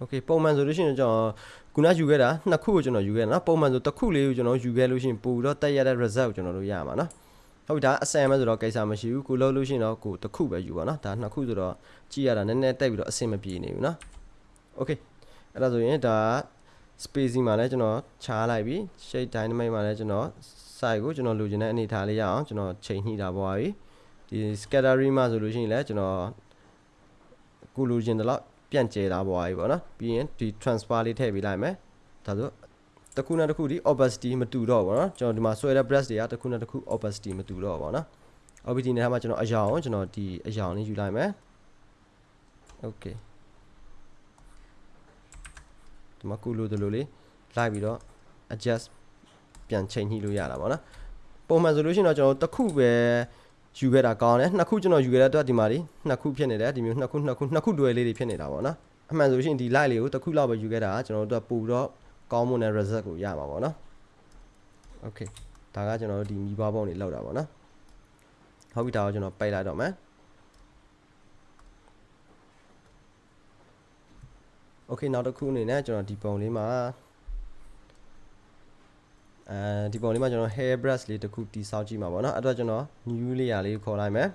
okay ပုံမှန်ဆိုလို့ရှိရင်ကျွန်တော်ခုနယူခဲ့တာနှစ်ခုကိုကျွန်တော်ယူခဲ့တာနော်ပုံမှန်ဆိုတစ်ခုလေးကိုကျွန်တော်ယူခဲ့လို့ရှိရင်ပို့ပြီးတော့တက်ရတဲ့ result ကိုကျွန်တော်တို့ရမှာနော်ဟုတ်ပြီဒါအဆန်မဲ့ဆိုတော့ကိစ္စမရှိဘူးကိုလုံးလို့ရှိရင်တော့ကိုတစ်ခုပဲယူပါနော်ဒါနှစ်ခုဆိုတော့ကြည့်ရတာနည်းနည်းတက်ပြီးတော့အဆင်မပြေနေဘူးနော် okay အဲ့ဒါဆိုရင်ဒါ spacing မှာလည်းကျွန်တော်ခြားလိုက်ပြီ shape dynamic မှာလည်းကျွန်တော် size ကိုကျွန်တော်လိုချင်တဲ့အနေထားလေးရအောင်ကျွန်တော်ချိန်ညှိတာပွားပြီဒီ scattering မှာဆိုလို့ရှိရင်လည်းကျွန်တော်ကိုလိုချင်တဲ့လောက် ပြန့်ကျဲသားဘွားကြီးပေါ့နော်ပြီးရင်ဒီ transfer လေးထည့်ပေးလိုက်မယ်ဒါဆိုတခုနဲ့တခုဒီ opacity မတူတော့ဘောနော်ကျွန်တော်ဒီမှာဆွဲတဲ့ brush တွေကတခုနဲ့တခု opacity မတူတော့ဘောနော် opacity နဲ့မှာကျွန်တော်အရောင်ကျွန်တော်ဒီအရောင်လေးယူလိုက်မယ် okay ဒီမှာကုလို့တလို့လေးလိုက်ပြီးတော့ adjust ပြန်ချိန်ညှိလို့ရတာဗောနော်ပုံမှန်ဆိုလို့ရှိရင်တော့ကျွန်တော်တခုပဲ ယူခဲ့တာကောင်းတယ်နှစ်ခုကျွန်တော်ယူခဲ့တဲ့အတွက်ဒီမှာဒီနှစ်ခုဖြစ်နေတယ်ဒီမျိုးနှစ်ခုနှစ်ခုနှစ်ခုတွဲလေးတွေဖြစ်နေတာပေါ့နော်အမှန်ဆိုလို့ရှိရင်ဒီ light လေးကိုတစ်ခုလောက်ပဲယူခဲ့တာကျွန်တော်တို့ကပို့တော့ကောင်းမွန်တဲ့ result ကိုရမှာပေါ့နော် okay ဒါကကျွန်တော်တို့ဒီမိဘပုံတွေလောက်တာပေါ့နော်ဟုတ်ပြီဒါကိုကျွန်တော်ပိတ်လိုက်တော့မယ် okay နောက်တစ်ခုအနေနဲ့ကျွန်တော်ဒီပုံလေးမှာ အဲဒီပုံလေးမှာကျွန်တော် hair brush လေးတစ်ခုတိဆောက်ကြည့်မှာပေါ့နော်အဲ့တော့ကျွန်တော် new layer လေးခေါ်လိုက်မယ်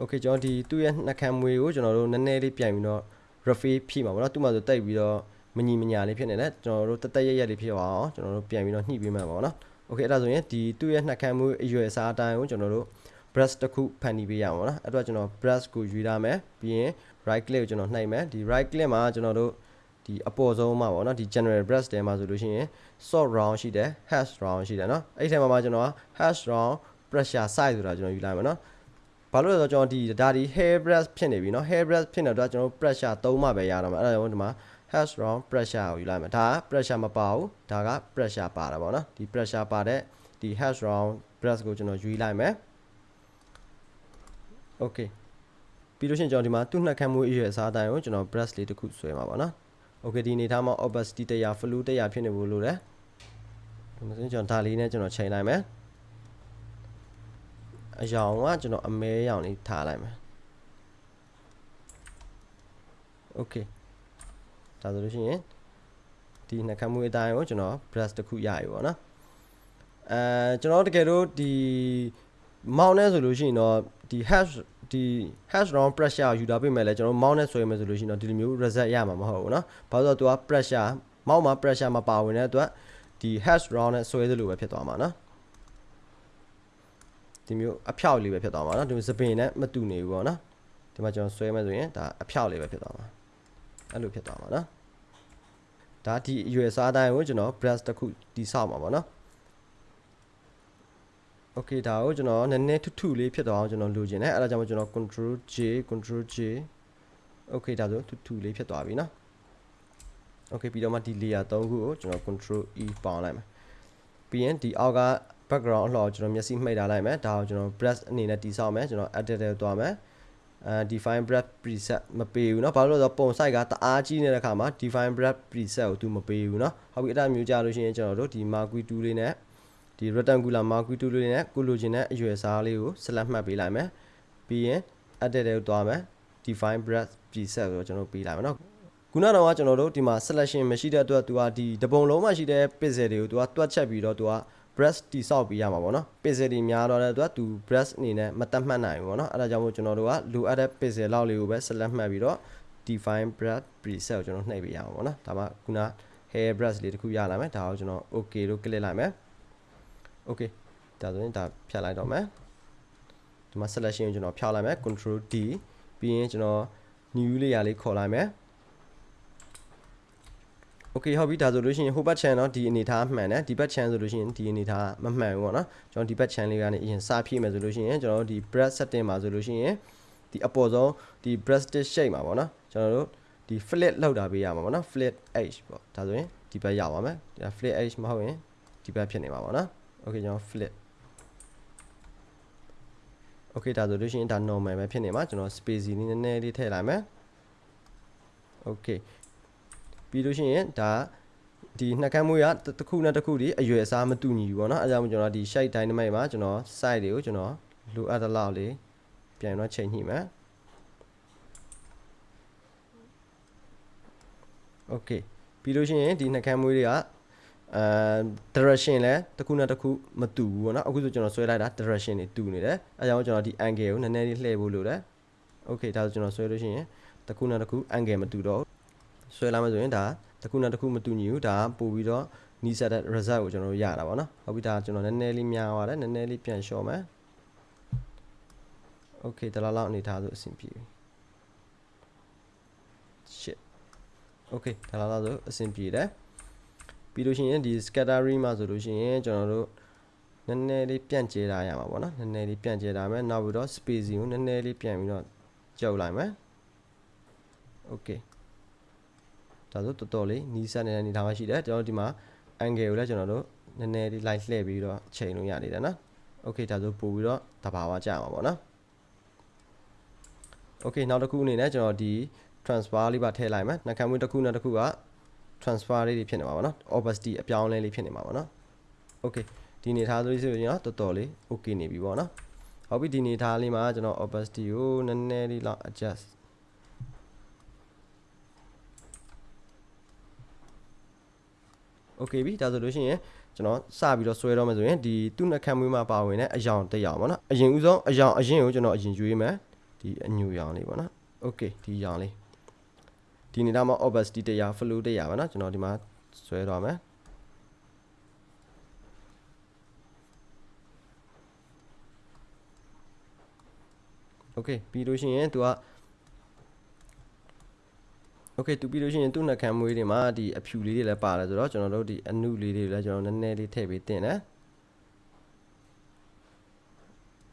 okay ကျွန်တော်ဒီသူ့ရဲ့နှာခမ်းမွေးကိုကျွန်တော်တို့နည်းနည်းလေးပြန်ပြီးတော့ refill ဖြည့်မှာပေါ့နော်သူ့မှာဆိုတိတ်ပြီးတော့မညီမညာလေးဖြစ်နေတယ်ကျွန်တော်တို့တက်တက်ရက်ရက်လေးဖြစ်အောင်ကျွန်တော်တို့ပြန်ပြီးတော့ညှိပေးမှာပေါ့နော် okay အဲ့ဒါဆိုရင်ဒီသူ့ရဲ့နှာခမ်းမွေးအရွယ်အစားအတိုင်းကိုကျွန်တော်တို့ brush တစ်ခုဖန်တီးပေးရမှာပေါ့နော်အဲ့တော့ကျွန်တော် brush ကိုယူရမယ်ပြီးရင် right click ကိုကျွန်တော်နှိုက်မယ်ဒီ right click မှာကျွန်တော်တို့ ဒီအပေါ်ဆုံးမှာပေါ့နော်ဒီ general brush ထဲမှာဆိုလို့ရှိရင် sort round ရှိတယ် hash round ရှိတယ်เนาะအဲ့ဒီထဲမှာမှာကျွန်တော် hash round pressure size ဆိုတာကျွန်တော်ယူလိုက်မယ်เนาะဘာလို့လဲဆိုတော့ကျွန်တော်ဒီဒါဒီ hair brush ဖြစ်နေပြီเนาะ hair brush ဖြစ်နေတော့ကျွန်တော် pressure သုံးမှပဲရတော့မှာအဲ့ဒါကြောင့်ဒီမှာ hash round pressure ကိုယူလိုက်မယ်ဒါက pressure မပါဘူးဒါက pressure ပါတာပေါ့เนาะဒီ pressure ပါတဲ့ဒီ hash round brush ကိုကျွန်တော်ယူလိုက်မယ် okay ပြီးလို့ရှိရင်ကျွန်တော်ဒီမှာသူ့နှက်ခမ်းမှုအရွယ်အစားအတိုင်းကိုကျွန်တော် brush လေးတစ်ခုဆွဲမှာပါနော် okay ဒီအနေထားမှာ opacity 100 flow 100ဖြစ်နေဖို့လိုတယ်ဒီမှာဆိုရင်ကျွန်တော်ဒါလေးနဲ့ကျွန်တော်ချိန်လိုက်မယ်အယောင်ကကျွန်တော်အမဲရောင်လေးထားလိုက်မယ် okay ဒါဆိုလို့ရှိရင်ဒီနှက်ခမ်းမှုအတိုင်းကိုကျွန်တော် brush တစ်ခုရပြီပေါ့နော်အဲကျွန်တော်တကယ်လို့ဒီမောင်းနေဆိုလို့ရှိရင်တော့ဒီ hash ဒီ hash round pressure ယူတာပြင်မဲ့လဲကျွန်တော် mount နဲ့ဆွဲမယ်ဆိုလို့ရှိရင်တော့ဒီလိုမျိုး result ရမှာမဟုတ်ဘူးเนาะဘာလို့ဆိုတော့ तू က pressure mount မှာ pressure မပါဝင်တဲ့အတွက်ဒီ hash round နဲ့ဆွဲသလိုပဲဖြစ်သွားမှာเนาะဒီမျိုးအဖြောက်လေးပဲဖြစ်သွားမှာเนาะဒီစပင်နဲ့မတူနေဘူးပေါ့เนาะဒီမှာကျွန်တော်ဆွဲမယ်ဆိုရင်ဒါအဖြောက်လေးပဲဖြစ်သွားမှာအဲ့လိုဖြစ်သွားမှာเนาะဒါဒီအရွယ်စားတိုင်းကိုကျွန်တော် brush တစ်ခုတိဆောက်မှာပေါ့เนาะ okay ဒါကိုကျွန်တော်နည်းနည်းထူးထူးလေးဖြစ်သွားအောင်ကျွန်တော်လိုချင်တယ်အဲ့ဒါကြောင့်ကျွန်တော် control J control J okay ဒါဆိုထူးထူးလေးဖြစ်သွားပြီเนาะ okay ပြီးတော့မှဒီ layer 3ခုကိုကျွန်တော် control E ပေါင်းလိုက်မယ်ပြီးရင်ဒီအောက်က background အလှော်ကျွန်တော်မျက်စိမှိတ်ထားလိုက်မယ်ဒါကိုကျွန်တော် brush အနေနဲ့တိဆောက်မယ်ကျွန်တော် edit ထဲသွားမယ်အဲ define brush preset မပေးဘူးเนาะဘာလို့လဲဆိုတော့ပုံ site ကတအားကြီးနေတဲ့အခါမှာ define brush preset ကိုသူမပေးဘူးเนาะဟုတ်ပြီအဲ့ဒါမျိုးကြလို့ရှိရင်ကျွန်တော်တို့ဒီ marquee tool လေးနဲ့ ဒီ rectangular မှာကူတူလေးနဲ့ကုလိုချင်တဲ့အရွယ်စားလေးကိုဆက်လက်မှတ်ပေးလိုက်မယ်ပြီးရင် edit တဲ့ကိုသွားမယ် define breadth preset ကိုကျွန်တော်ပေးလိုက်မယ်နော်ခုနကတော့ကျွန်တော်တို့ဒီမှာ selection မရှိတဲ့အတွက်သူကဒီတပုံလုံးမှရှိတဲ့ pixel တွေကိုသူကတွက်ချက်ပြီးတော့သူက breast တိဆောက်ပေးရမှာပေါ့နော် pixel တွေများတော့တဲ့အတွက်သူ breast အနေနဲ့မတတ်မှတ်နိုင်ဘူးပေါ့နော်အဲဒါကြောင့်မို့ကျွန်တော်တို့ကလိုအပ်တဲ့ pixel လောက်လေးကိုပဲ select မှတ်ပြီးတော့ define breast preset ကိုကျွန်တော်နှိပ်ပေးရအောင်ပေါ့နော်ဒါမှခုန hair brush လေးတစ်ခုရလာမယ်ဒါကိုကျွန်တော် okay လို့ click လိုက်မယ် okay ဒါဆိုရင်ဒါဖြတ်လိုက်တော့မယ်ဒီမှာ selection ကိုကျွန်တော်ဖြောက်လိုက်မယ် control D ပြီးရင်ကျွန်တော် new layer လေးခေါ်လိုက်မယ် okay ဟုတ်ပြီဒါဆိုလို့ရှိရင်ဟိုဘက် channel တော့ဒီအနေထားမှန်တယ်ဒီဘက် channel ဆိုလို့ရှိရင်ဒီအနေထားမမှန်ဘူးပေါ့နော်ကျွန်တော်ဒီဘက် channel လေးကနေအရင်စဖြည့်မယ်ဆိုလို့ရှိရင်ကျွန်တော်တို့ဒီ breast setting မှာဆိုလို့ရှိရင်ဒီအပေါ်ဆုံးဒီ breast shape မှာပေါ့နော်ကျွန်တော်တို့ဒီ flip လောက်တာပေးရမှာပေါ့နော် flip h ပေါ့ဒါဆိုရင်ဒီဘက်ရောက်ပါမယ်ဒါ flip h မဟုတ်ရင်ဒီဘက်ဖြစ်နေမှာပေါ့နော် okay ကျွန်တော် flip okay ဒါဆိုလို့ရှိရင်ဒါ normal ပဲဖြစ်နေမှာကျွန်တော် spacing လေးနည်းနည်းလေးထည့်လိုက်မယ် okay ပြီးလို့ရှိရင်ဒါဒီနှက်ခမ်းမွေးကတစ်ခုနဲ့တစ်ခုဒီအရွယ်အစားမတူညီဘူးပေါ့နော်အဲဒါကြောင့်ကျွန်တော်ဒီ shade dynamic မှာကျွန်တော် site တွေကိုကျွန်တော်လိုအပ်တဲ့လောက်လေးပြန်တော့ချိန်ညှိမယ် okay ပြီးလို့ရှိရင်ဒီနှက်ခမ်းမွေးတွေက အဲ direction လဲတစ်ခုနဲ့တစ်ခုမတူဘူးပေါ့နော်အခုဆိုကျွန်တော်ဆွဲလိုက်တာ direction တွေတူနေတယ်အဲကြောင့်ကျွန်တော်ဒီ angle ကိုနည်းနည်းလေးလှည့်ဖို့လိုတယ် okay ဒါဆိုကျွန်တော်ဆွဲလို့ရှိရင်တစ်ခုနဲ့တစ်ခု angle မတူတော့ဆွဲလာမယ်ဆိုရင်ဒါတစ်ခုနဲ့တစ်ခုမတူညီဘူးဒါပို့ပြီးတော့နီးစပ်တဲ့ result ကိုကျွန်တော်တို့ရတာပေါ့နော်ဟုတ်ပြီဒါကျွန်တော်နည်းနည်းလေးများသွားတယ်နည်းနည်းလေးပြန်လျှော့မယ် okay တလားလောက်အနေထားဆိုအဆင်ပြေပြီ shit okay ဒါလားလောက်ဆိုအဆင်ပြေတယ် ပြီးလို့ရှိရင်ဒီ scattering မှာဆိုလို့ရှိရင်ကျွန်တော်တို့နည်းနည်းလေးပြန့်ကျဲထားရမှာပေါ့နော်နည်းနည်းလေးပြန့်ကျဲထားမယ်နောက်ပြီးတော့ spacing ကိုနည်းနည်းလေးပြန်ပြီးတော့ကြောက်လိုက်မယ် okay ဒါဆိုတော်တော်လေးနီးစပ်နေတဲ့အနေထားမှရှိတယ်ကျွန်တော်တို့ဒီမှာ angle ကိုလည်းကျွန်တော်တို့နည်းနည်းလေး light လှည့်ပြီးတော့ချိန်လို့ရနေတယ်နော် okay ဒါဆိုပို့ပြီးတော့တဘာဝကြာမှာပေါ့နော် okay နောက်တစ်ခုအနေနဲ့ကျွန်တော်ဒီ transfer လေးပါထည့်လိုက်မယ်နှာခမ်းမွေးတစ်ခုနဲ့တစ်ခုက transfer လေးတွေဖြစ်နေမှာပေါ့နော် opacity အပြောင်းအလဲလေးဖြစ်နေမှာပေါ့နော် okay ဒီနေထားဆိုလို့ဆိုရင်တော့တော်တော်လေး okay နေပြီပေါ့နော်ဟုတ်ပြီဒီနေထားလေးမှာကျွန်တော် opacity ကိုနည်းနည်းလေးလောက် adjust okay ပြီဒါဆိုလို့ရှိရင်ကျွန်တော်စပြီးတော့ဆွဲတော့မယ်ဆိုရင်ဒီသူ့နှက်ခမ်းမွေးမှာပါဝင်တဲ့အယောင်တစ်ယောင်ပေါ့နော်အရင်ဦးဆုံးအယောင်အရင်ကိုကျွန်တော်အရင်ရွေးမယ်ဒီအညူရောင်လေးပေါ့နော် okay ဒီရောင်လေး ဒီနေတာမှာ opacity တရား flow တရားပါနော်ကျွန်တော်ဒီမှာဆွဲတော့မယ် okay ပြီးလို့ရှိရင်သူက okay သူပြီးလို့ရှိရင်သူ့နှက်ခမ်းမွေးတွေမှာဒီအဖြူလေးတွေလည်းပါတယ်ဆိုတော့ကျွန်တော်တို့ဒီအနုလေးတွေလည်းကျွန်တော်နည်းနည်းလေးထည့်ပေးတင်တယ်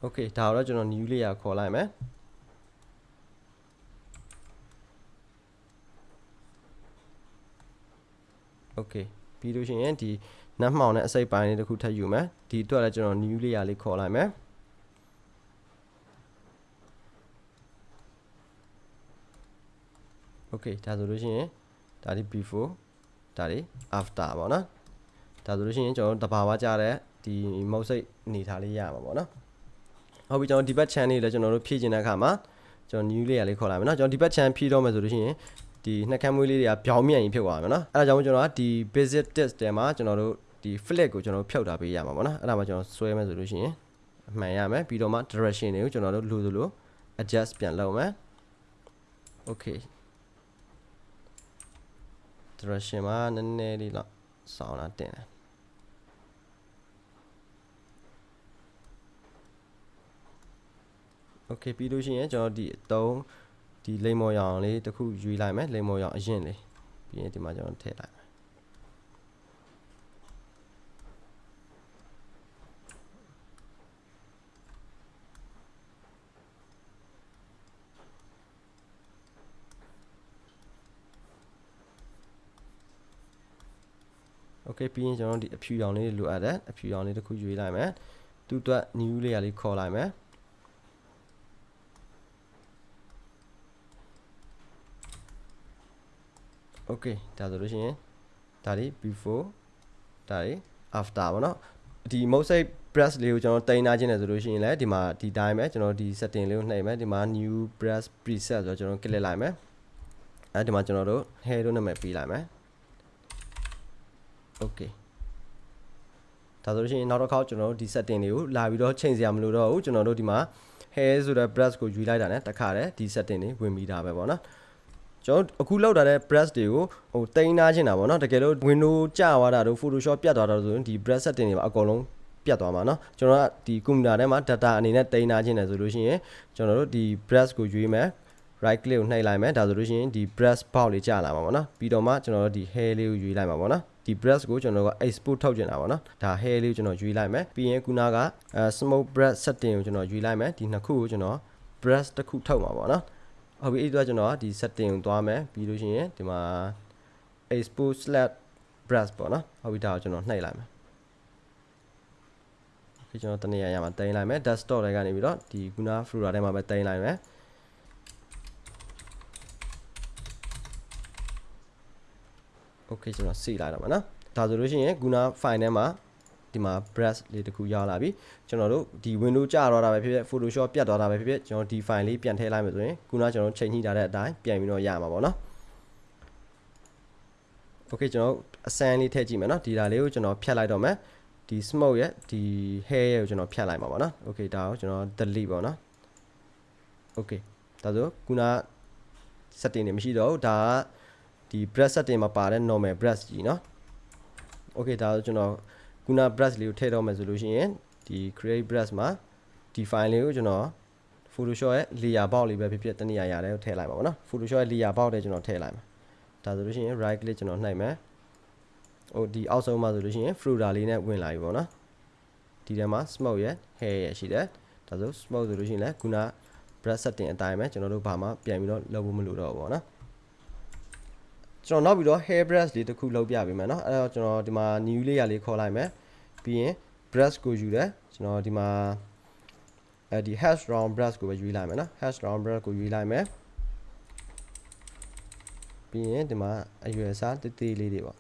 okay ဒါတော့ကျွန်တော် new layer ခေါ်လိုက်မယ် okay ပြီးလို့ရှိရင်ဒီနတ်မှောင်နဲ့အစိပ်ပိုင်းလေးတစ်ခုထပ်ယူမယ်ဒီအတွက်လည်းကျွန်တော် new layer လေးခေါ်လိုက်မယ် okay ဒါဆိုလို့ရှိရင်ဒါဒီ before ဒါဒီ after ပေါ့နော်ဒါဆိုလို့ရှိရင်ကျွန်တော်တဘာဝကြတဲ့ဒီမုတ်စိတ်အနေထားလေးရမှာပေါ့နော်ဟုတ်ပြီကျွန်တော်ဒီဘက် channel လေးလည်းကျွန်တော်တို့ဖြည့်ကျင်တဲ့အခါမှာကျွန်တော် new layer လေးခေါ်လိုက်မယ်နော်ကျွန်တော်ဒီဘက် channel ဖြည့်တော့မယ်ဆိုလို့ရှိရင် ဒီနှက်ခမ်းမွေးလေးတွေကပြောင်းမြန်ကြီးဖြစ်သွားမှာနော်အဲ့ဒါကြောင့်ကျွန်တော်ကဒီ basic test တဲမှာကျွန်တော်တို့ဒီ flag ကိုကျွန်တော်ဖြုတ်တာပေးရမှာပေါ့နော်အဲ့ဒါမှကျွန်တော်ဆွဲမယ်ဆိုလို့ရှိရင်အမှန်ရမယ်ပြီးတော့မှ direction တွေကိုကျွန်တော်တို့လိုသလို adjust ပြန်လုပ်မယ် okay direction မှာနည်းနည်းလေးတော့စောင်းလာတင်တယ် okay ပြီးလို့ရှိရင်ကျွန်တော်ဒီအတုံး ဒီလိမ်မော်ရောင်လေးတစ်ခုယူလိုက်မယ်လိမ်မော်ရောင်အရင်လေးပြီးရင်ဒီမှာကျွန်တော်ထည့်လိုက်မယ် okay ပြီးရင်ကျွန်တော်ဒီအဖြူရောင်လေးလိုအပ်တယ်အဖြူရောင်လေးတစ်ခုယူလိုက်မယ်သူ့အတွက် new layer လေးခေါ်လိုက်မယ် okay ဒါဆိုလို့ရှိရင်ဒါဒီ before ဒါဒီ after ပေါ့နော်ဒီ mosaic brush လေးကိုကျွန်တော်တင်ထားခြင်းတယ်ဆိုလို့ရှိရင်လည်းဒီမှာဒီတိုင်းပဲကျွန်တော်ဒီ setting လေးကိုနှိပ်မယ်ဒီမှာ new brush preset ဆိုတော့ကျွန်တော် click လိုက်မယ်အဲဒီမှာကျွန်တော်တို့ hair တို့နာမည်ပေးလိုက်မယ် okay ဒါဆိုလို့ရှိရင်နောက်တစ်ခေါက်ကျွန်တော်တို့ဒီ setting တွေကိုလာပြီးတော့ချိန်စရာမလိုတော့ဘူးကျွန်တော်တို့ဒီမှာ hair ဆိုတဲ့ brush ကိုယူလိုက်တာ ਨੇ တခါတည်းဒီ setting တွေဝင်ပြီးတာပဲပေါ့နော် ကျွန်တော်အခုလောက်တာတဲ့ brush တွေကိုဟိုတိန်းထားချင်တာပေါ့နော်တကယ်လို့ window ကျသွားတာတို့ photoshop ပြတ်သွားတာတို့ဆိုရင်ဒီ brush setting တွေပါအကုန်လုံးပြတ်သွားမှာเนาะကျွန်တော်ကဒီ computer ထဲမှာ data အနေနဲ့တိန်းထားခြင်းတယ်ဆိုလို့ရှိရင်ကျွန်တော်တို့ဒီ brush ကိုရွေးမယ် right click ကိုနှိပ်လိုက်မယ်ဒါဆိုလို့ရှိရင်ဒီ brush box လေးကြာလာမှာပေါ့နော်ပြီးတော့မှကျွန်တော်တို့ဒီ hair လေးကိုရွေးလိုက်မှာပေါ့နော်ဒီ brush ကိုကျွန်တော်တို့က export ထုတ်ကျင်တာပေါ့နော်ဒါ hair လေးကိုကျွန်တော်ရွေးလိုက်မယ်ပြီးရင်ခုနကအဲ smoke brush setting ကိုကျွန်တော်ရွေးလိုက်မယ်ဒီနှစ်ခုကိုကျွန်တော် brush တစ်ခုထုတ်မှာပေါ့နော် ဟုတ်ပြီအဲ့ဒီတော့ကျွန်တော်ဒီ setting ကိုသွားမယ်ပြီးလို့ရှိရင်ဒီမှာ export slash brush ပေါ့နော်ဟုတ်ပြီဒါကိုကျွန်တော်နှိပ်လိုက်မယ်ဒီကျွန်တော်တနေရာရမှာတင်လိုက်မယ် desktop တွေကနေပြီးတော့ဒီခုန folder ထဲမှာပဲတင်လိုက်မယ် okay ကျွန်တော်စီလိုက်တော့မှာနော်ဒါဆိုလို့ရှိရင်ခုန file ထဲမှာ ဒီမှာ brush လေးတစ်ခုရောက်လာပြီကျွန်တော်တို့ဒီ window ကျတော့တာပဲဖြစ်ဖြစ် photoshop ပြတ်သွားတာပဲဖြစ်ဖြစ်ကျွန်တော်ဒီ file လေးပြန်ထည့်လိုက်မယ်ဆိုရင်ခုနကျွန်တော်ချိန်ညှိထားတဲ့အတိုင်းပြန်ပြီးတော့ရမှာပေါ့နော် okay ကျွန်တော်အစမ်းလေးထည့်ကြည့်မယ်နော်ဒီဒါလေးကိုကျွန်တော်ဖြတ်လိုက်တော့မယ်ဒီ smoke ရဲ့ဒီ hair ရဲ့ကိုကျွန်တော်ဖြတ်လိုက်မှာပေါ့နော် okay ဒါကိုကျွန်တော် delete ပေါ့နော် okay ဒါဆိုခုန setting တွေမရှိတော့ဘူးဒါကဒီ brush setting မှာပါတဲ့ normal brush ကြီးเนาะ okay ဒါဆိုကျွန်တော် ခုန brush လေးကိုထည့်တော့မယ်ဆိုလို့ရှိရင်ဒီ create brush မှာဒီ file လေးကိုကျွန်တော် Photoshop ရဲ့ layer box လေးပဲဖြစ်ဖြစ်တနည်းအားရတယ်ကိုထည့်လိုက်ပါဘောနော် Photoshop ရဲ့ layer box တွေကျွန်တော်ထည့်လိုက်မှာဒါဆိုလို့ရှိရင် right click ကျွန်တော်နှိပ်မယ်ဟိုဒီအောက်ဆုံးမှာဆိုလို့ရှိရင် folder လေးနဲ့ဝင်လာပြီပေါ့နော်ဒီထဲမှာ smoke ရဲ့ hair ရဲ့ရှိတယ်ဒါဆို smoke ဆိုလို့ရှိရင်လည်းခုန brush setting အတိုင်းပဲကျွန်တော်တို့ဘာမှပြန်ပြီးတော့လုပ်ဖို့မလိုတော့ဘူးပေါ့နော် ကျွန်တော်နောက်ပြီးတော့ hair brush လေးတစ်ခုလုပ်ပြပေးမယ်เนาะအဲ့တော့ကျွန်တော်ဒီမှာ new layer လေးခေါ်လိုက်မယ်ပြီးရင် brush ကိုယူတယ်ကျွန်တော်ဒီမှာအဲဒီ hash round brush ကိုပဲယူလိုက်မယ်เนาะ hash round brush ကိုယူလိုက်မယ်ပြီးရင်ဒီမှာအရွယ်အစားတည်တည်လေးတွေပေါ့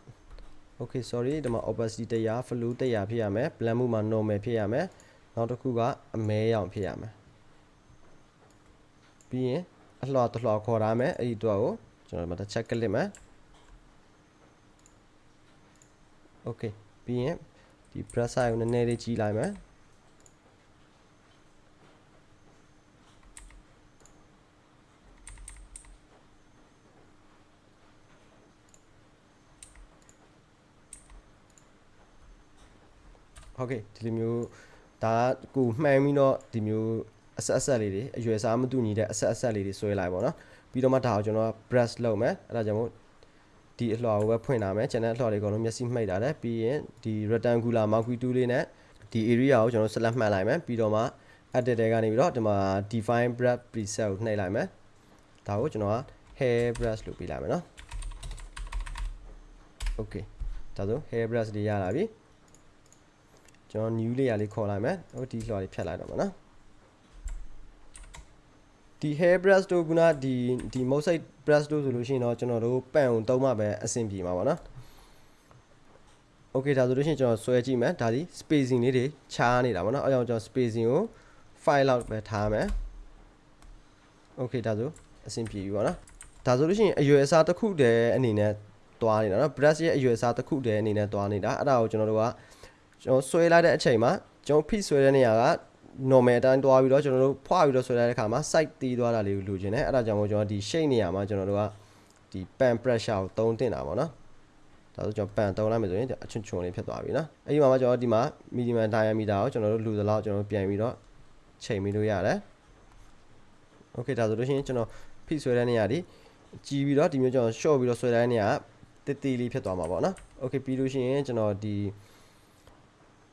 okay sorry ဒီမှာ opacity 100 flow 100ဖြစ်ရမယ် blend မှုမှာ normal ဖြစ်ရမယ်နောက်တစ်ခုကအမဲရောင်ဖြစ်ရမယ်ပြီးရင်အလှော်တလှော်ခေါ်ထားမယ်အဲ့ဒီတော့ကိုကျွန်တော်ဒီမှာတစ်ချက်ကလစ်မယ် okay ပြီးရင်ဒီ brush size ကိုနည်းနည်းလေးကြီးလိုက်မယ်ဟုတ်ကဲ့ဒီလိုမျိုးဒါကကိုမှန်ပြီးတော့ဒီမျိုးအဆက်အဆက်လေးတွေအရွယ်စားမတူညီတဲ့အဆက်အဆက်လေးတွေဆွဲလိုက်ပါတော့ပြီးတော့မှဒါကိုကျွန်တော် brush လုပ်မယ်အဲ့ဒါကြောင့်မို့ ဒီအလှော်ကိုပဲဖွင့်လာမယ်ကျန်တဲ့အလှော်တွေအကုန်လုံးမျက်စိမှိတ်တာတယ်ပြီးရင်ဒီ rectangular marquee tool လေးနဲ့ဒီ area ကိုကျွန်တော် select မှတ်လိုက်မယ်ပြီးတော့မှ edit တွေကနေပြီးတော့ဒီမှာ define brush preset ကိုနှိပ်လိုက်မယ်ဒါကိုကျွန်တော်က hair brush လို့ပေးလိုက်မယ်နော် okay ဒါဆို hair brush တွေရလာပြီကျွန်တော် new layer လေးခေါ်လိုက်မယ်ဟိုဒီလှော်လေးဖြတ်လိုက်တော့မှာနော် ဒီ hair brush တို့ကဒီဒီ mosaic brush တို့ဆိုလို့ရှိရင်တော့ကျွန်တော်တို့ပန့်အောင်သုံးမှပဲအဆင်ပြေမှာပါနော် okay ဒါဆိုလို့ရှိရင်ကျွန်တော်ဆွဲကြည့်မယ်ဒါဒီ spacing လေးတွေခြားနေတာပေါ့နော်အဲကြောင့်ကျွန်တော် spacing ကို5လောက်ပဲထားမယ် okay ဒါဆိုအဆင်ပြေပြီပေါ့နော်ဒါဆိုလို့ရှိရင်အရွယ်အစားတစ်ခုတည်းအနေနဲ့သွားနေတာနော် brush ရဲ့အရွယ်အစားတစ်ခုတည်းအနေနဲ့သွားနေတာအဲ့ဒါကိုကျွန်တော်တို့ကကျွန်တော်ဆွဲလိုက်တဲ့အချိန်မှာကျွန်တော် fit ဆွဲတဲ့နေရာက normal အတိုင်းတွားပြီးတော့ကျွန်တော်တို့ဖွာပြီးတော့ဆွဲလိုက်တဲ့အခါမှာ site တီးသွားတာလေးကိုလိုချင်တယ်အဲ့ဒါကြောင့်မို့ကျွန်တော်ဒီ shape နေရာမှာကျွန်တော်တို့ကဒီ pan pressure ကိုသုံးတင်တာပေါ့နော်ဒါဆိုကျွန်တော် pan သုံးလိုက်မယ်ဆိုရင်အချွန်ချွန်လေးဖြစ်သွားပြီနော်အဲ့ဒီမှာမှကျွန်တော်ဒီမှာ medium diameter ကိုကျွန်တော်တို့လူသလောက်ကျွန်တော်တို့ပြန်ပြီးတော့ချိန်ပြီးလို့ရတယ် okay ဒါဆိုလို့ရှိရင်ကျွန်တော် fit ဆွဲတဲ့နေရာဒီကြည်ပြီးတော့ဒီမျိုးကျွန်တော် short ပြီးတော့ဆွဲတဲ့နေရာကတည်တည်လေးဖြစ်သွားမှာပေါ့နော် okay ပြီးလို့ရှိရင်ကျွန်တော်ဒီ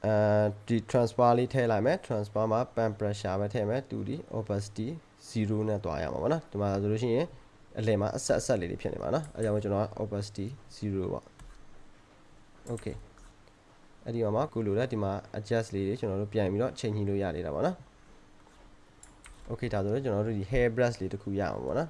အဲဒီ transfer လေးထည့်လိုက်မယ် transfer မှာ pan pressure ပဲထည့်မယ် 2D opacity 0နဲ့တွားရမှာပေါ့နော်ဒီမှာဆိုလို့ရှိရင်အလယ်မှာအဆက်အဆက်လေးတွေဖြစ်နေပါနော်အဲကြောင့်ကျွန်တော်က opacity 0ပေါ့ okay အဲ့ဒီမှာကိုလိုတဲ့ဒီမှာ adjust လေးတွေကျွန်တော်တို့ပြန်ပြီးတော့ချိန်ညှိလို့ရနေတာပေါ့နော် okay ဒါဆိုတော့ကျွန်တော်တို့ဒီ hair brush လေးတစ်ခုရအောင်ပေါ့နော်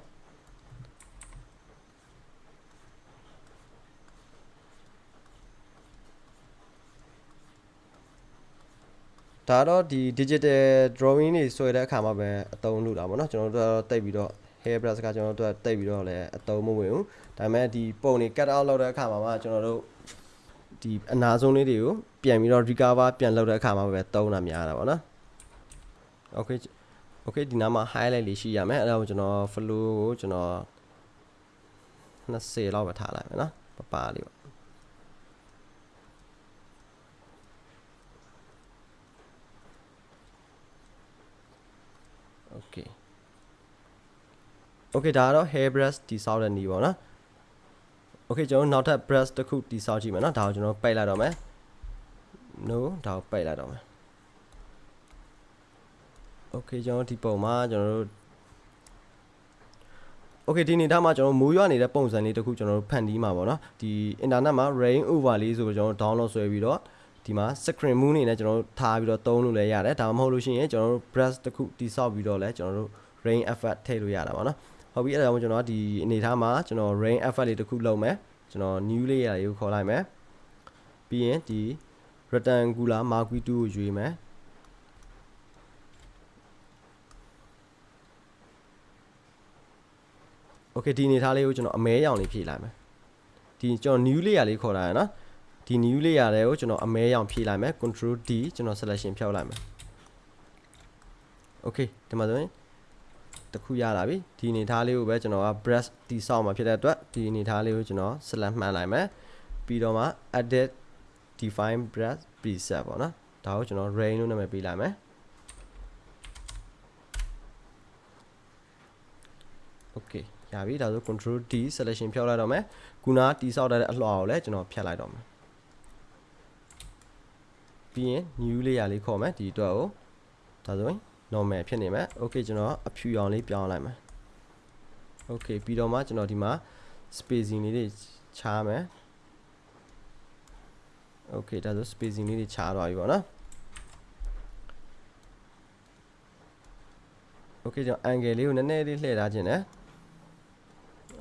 ဒါတော့ဒီ digital drawing တွေဆွဲတဲ့အခါမှာပဲအသုံးလို့တာပေါ့နော်ကျွန်တော်တို့တော့တိတ်ပြီးတော့ hair brush ကကျွန်တော်တို့တိတ်ပြီးတော့လည်းအသုံးမဝင်ဘူးဒါပေမဲ့ဒီပုံတွေ cut out လုပ်တဲ့အခါမှာမှကျွန်တော်တို့ဒီအနာဆုံးလေးတွေကိုပြန်ပြီးတော့ recover ပြန်လုပ်တဲ့အခါမှာပဲသုံးတာများတာပေါ့နော် okay okay ဒီနားမှာ highlight လေးရှိရမယ်အဲ့ဒါကိုကျွန်တော် flow ကိုကျွန်တော်20လောက်ပဲထားလိုက်မယ်နော်ပပလေးပေါ့ okay okay ဒါကတော့ hair brush တိဆောက်တဲ့နည်းပေါ့နော် okay ကျွန်တော်နောက်ထပ် brush တစ်ခုတိဆောက်ကြည့်မယ်နော်ဒါကိုကျွန်တော်ပိတ်လိုက်တော့မယ် no ဒါကိုပိတ်လိုက်တော့မယ် okay ကျွန်တော်ဒီပုံမှာကျွန်တော်တို့ okay ဒီနေသားမှာကျွန်တော်မိုးရွာနေတဲ့ပုံစံလေးတစ်ခုကျွန်တော်တို့ဖန်တီးမှာပေါ့နော်ဒီ internet မှာ rain over လေးဆိုကျွန်တော်တို့ download ဆွဲပြီးတော့ ဒီမှာ screen moon နေနဲ့ကျွန်တော်တို့ထားပြီးတော့သုံးလို့လည်းရတယ်ဒါမှမဟုတ်လို့ရှိရင်ကျွန်တော်တို့ brush တစ်ခုတိဆောက်ပြီးတော့လည်းကျွန်တော်တို့ rain effect ထည့်လို့ရတာပေါ့နော်ဟုတ်ပြီအဲ့ဒါကြောင့်ကျွန်တော်ဒီအနေထားမှာကျွန်တော် rain effect လေးတစ်ခုလုပ်မယ်ကျွန်တော် new layer လေးကိုခေါ်လိုက်မယ်ပြီးရင်ဒီ rectangular marquee 2ကိုရွေးမယ် okay ဒီအနေထားလေးကိုကျွန်တော်အမဲရောင်လေးဖြည့်လိုက်မယ်ဒီကျွန်တော် new layer လေးခေါ်တာရနော် ဒီ new layer တွေကိုကျွန်တော်အမဲရောင်ဖြည့်လိုက်မယ် control D ကျွန်တော် selection ဖြောက်လိုက်မယ် okay ဒီမှာဆိုရင်တခုရလာပြီဒီအနေထားလေးကိုပဲကျွန်တော်က brush တီဆောက်မှာဖြစ်တဲ့အတွက်ဒီအနေထားလေးကိုကျွန်တော် select မှန်လိုက်မယ်ပြီးတော့မှ edit define brush preset ပေါ့နော်ဒါကိုကျွန်တော် rain လို့နာမည်ပေးလိုက်မယ် okay ရပြီဒါဆို control D selection ဖြောက်လိုက်တော့မယ်ခုနတီဆောက်တဲ့အလှော်ကိုလည်းကျွန်တော်ဖြတ်လိုက်တော့မယ် ပြီးရင် new layer လေးခေါ်မယ်ဒီအတွက်ကိုဒါဆိုရင် normal ဖြစ်နေမယ် okay ကျွန်တော်အဖြူရောင်လေးပြောင်းလိုက်မယ် okay ပြီးတော့မှကျွန်တော်ဒီမှာ spacing လေးတွေခြားမယ် okay ဒါဆို spacing လေးတွေခြားသွားပြီပေါ့နော် okay ကျွန်တော် angle လေးကိုနည်းနည်းလေးလှည့်ထားခြင်းနဲ့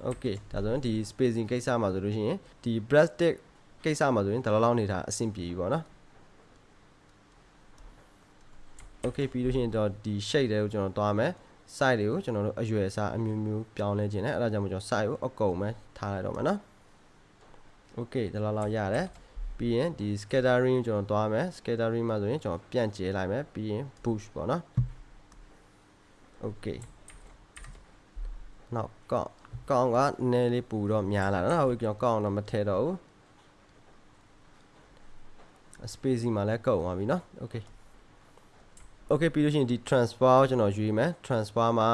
okay ဒါဆိုရင်ဒီ spacing ကိစ္စမှာဆိုလို့ရှိရင်ဒီ brush stick ကိစ္စမှာဆိုရင်ဒါလောက်လောက်နေတာအဆင်ပြေပြီပေါ့နော် okay ပြီးလို့ရှိရင်တော့ဒီ shade တွေကိုကျွန်တော်သွားမယ် side တွေကိုကျွန်တော်တို့အရွယ်အစားအမျိုးမျိုးပြောင်းလဲခြင်းနဲ့အဲ့ဒါကြောင့်မို့ကျွန်တော် side ကိုအကုန်ပဲထားလိုက်တော့မယ်နော် okay ဒါလောက်လောက်ရတယ်ပြီးရင်ဒီ scattering ကိုကျွန်တော်သွားမယ် scattering မှာဆိုရင်ကျွန်တော်ပြန့်ကျဲလိုက်မယ်ပြီးရင် push ပေါ့နော် okay နောက်ကောက်ကောင်းကနည်းလေးပူတော့များလာတော့ဟုတ်ကျွန်တော်ကောင်းတော့မထဲတော့ဘူး spacing မှာလည်းကောက်သွားပြီเนาะ okay okay ပြီးလို့ရှိရင်ဒီ transfer ကိုကျွန်တော်ရွေးမယ် transfer မှာ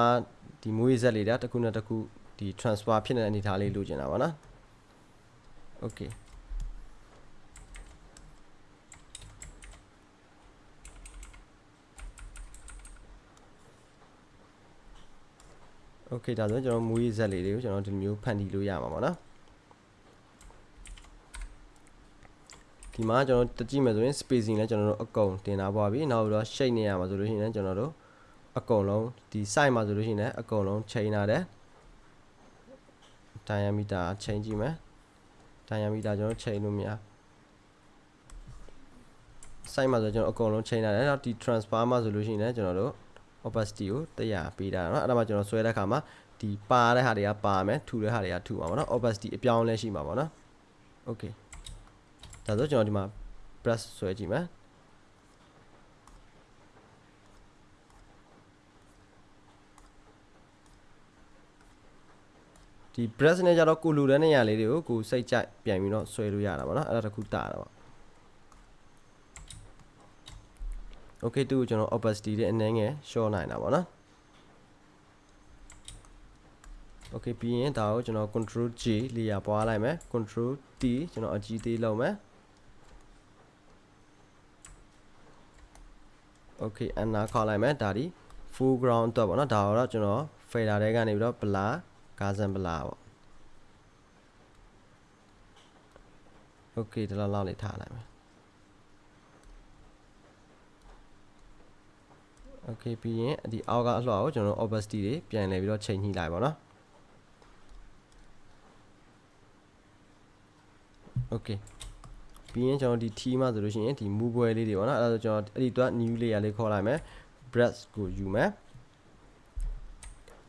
ဒီမွေးဆက်လေးတာတစ်ခုနဲ့တစ်ခုဒီ transfer ဖြစ်နေတဲ့အနေအထားလေးလိုချင်တာပါနော် okay okay ဒါဆိုကျွန်တော်မွေးဆက်လေးတွေကိုကျွန်တော်ဒီမျိုးဖန်တီးလို့ရမှာပါနော် ဒီမှာကျွန်တော်တကြည့်မယ်ဆိုရင် spacing လည်းကျွန်တော်တို့အကုန်တင်ထားပါပြီနောက်တော့ shape နေရမှာဆိုလို့ရှိရင်လည်းကျွန်တော်တို့အကုန်လုံးဒီ size မှာဆိုလို့ရှိရင်လည်းအကုန်လုံးချိန်ထားတယ် diameter ချိန်ကြည့်မယ် diameter ကျွန်တော်ချိန်လို့မရ size မှာဆိုကျွန်တော်အကုန်လုံးချိန်ထားတယ်နောက်ဒီ transfer မှာဆိုလို့ရှိရင်လည်းကျွန်တော်တို့ opacity ကို100ပေးတာเนาะအဲ့ဒါမှကျွန်တော်ဆွဲတဲ့အခါမှာဒီပါတဲ့ဟာတွေကပါမယ်ထူတဲ့ဟာတွေကထူပါမှာเนาะ opacity အပြောင်းလဲရှိမှာပေါ့เนาะ okay ဒါဆိုကျွန်တော်ဒီမှာ brush ဆွဲကြည့်မယ်ဒီ brush နဲ့ကြတော့ကိုလူတဲ့နေရာလေးတွေကိုကိုစိတ်ကြိုက်ပြန်ပြီးတော့ဆွဲလို့ရတာပေါ့နော်အဲ့ဒါတခုတာတာပေါ့ okay တူကျွန်တော် opacity တွေအနည်းငယ် short နိုင်တာပေါ့နော် okay ပြီးရင်ဒါကိုကျွန်တော် control J လေးရပွားလိုက်မယ် control T ကျွန်တော်အကြီးသေးလုပ်မယ် okay အနာခေါက်လိုက်မယ်ဒါဒီ full ground အတွက်ပေါ့နော်ဒါတော့ကျွန်တော် fader တွေကနေပြီးတော့ blur gazan blur ပေါ့ okay ဒီလောက်လောက်လေးထားလိုက်မယ် okay ပြီးရင်ဒီအောက်ကအလှော်ကိုကျွန်တော် opacity တွေပြန်လဲပြီးတော့ချိန်ညှိလိုက်ပါတော့ okay ပြီးရင်ကျွန်တော်ဒီ T မှာဆိုလို့ရှိရင်ဒီ move ပွဲလေးတွေပေါ့နော်အဲ့ဒါဆိုကျွန်တော်အဲ့ဒီတော့ new layer လေးခေါ်လိုက်မယ် brush ကိုယူမယ်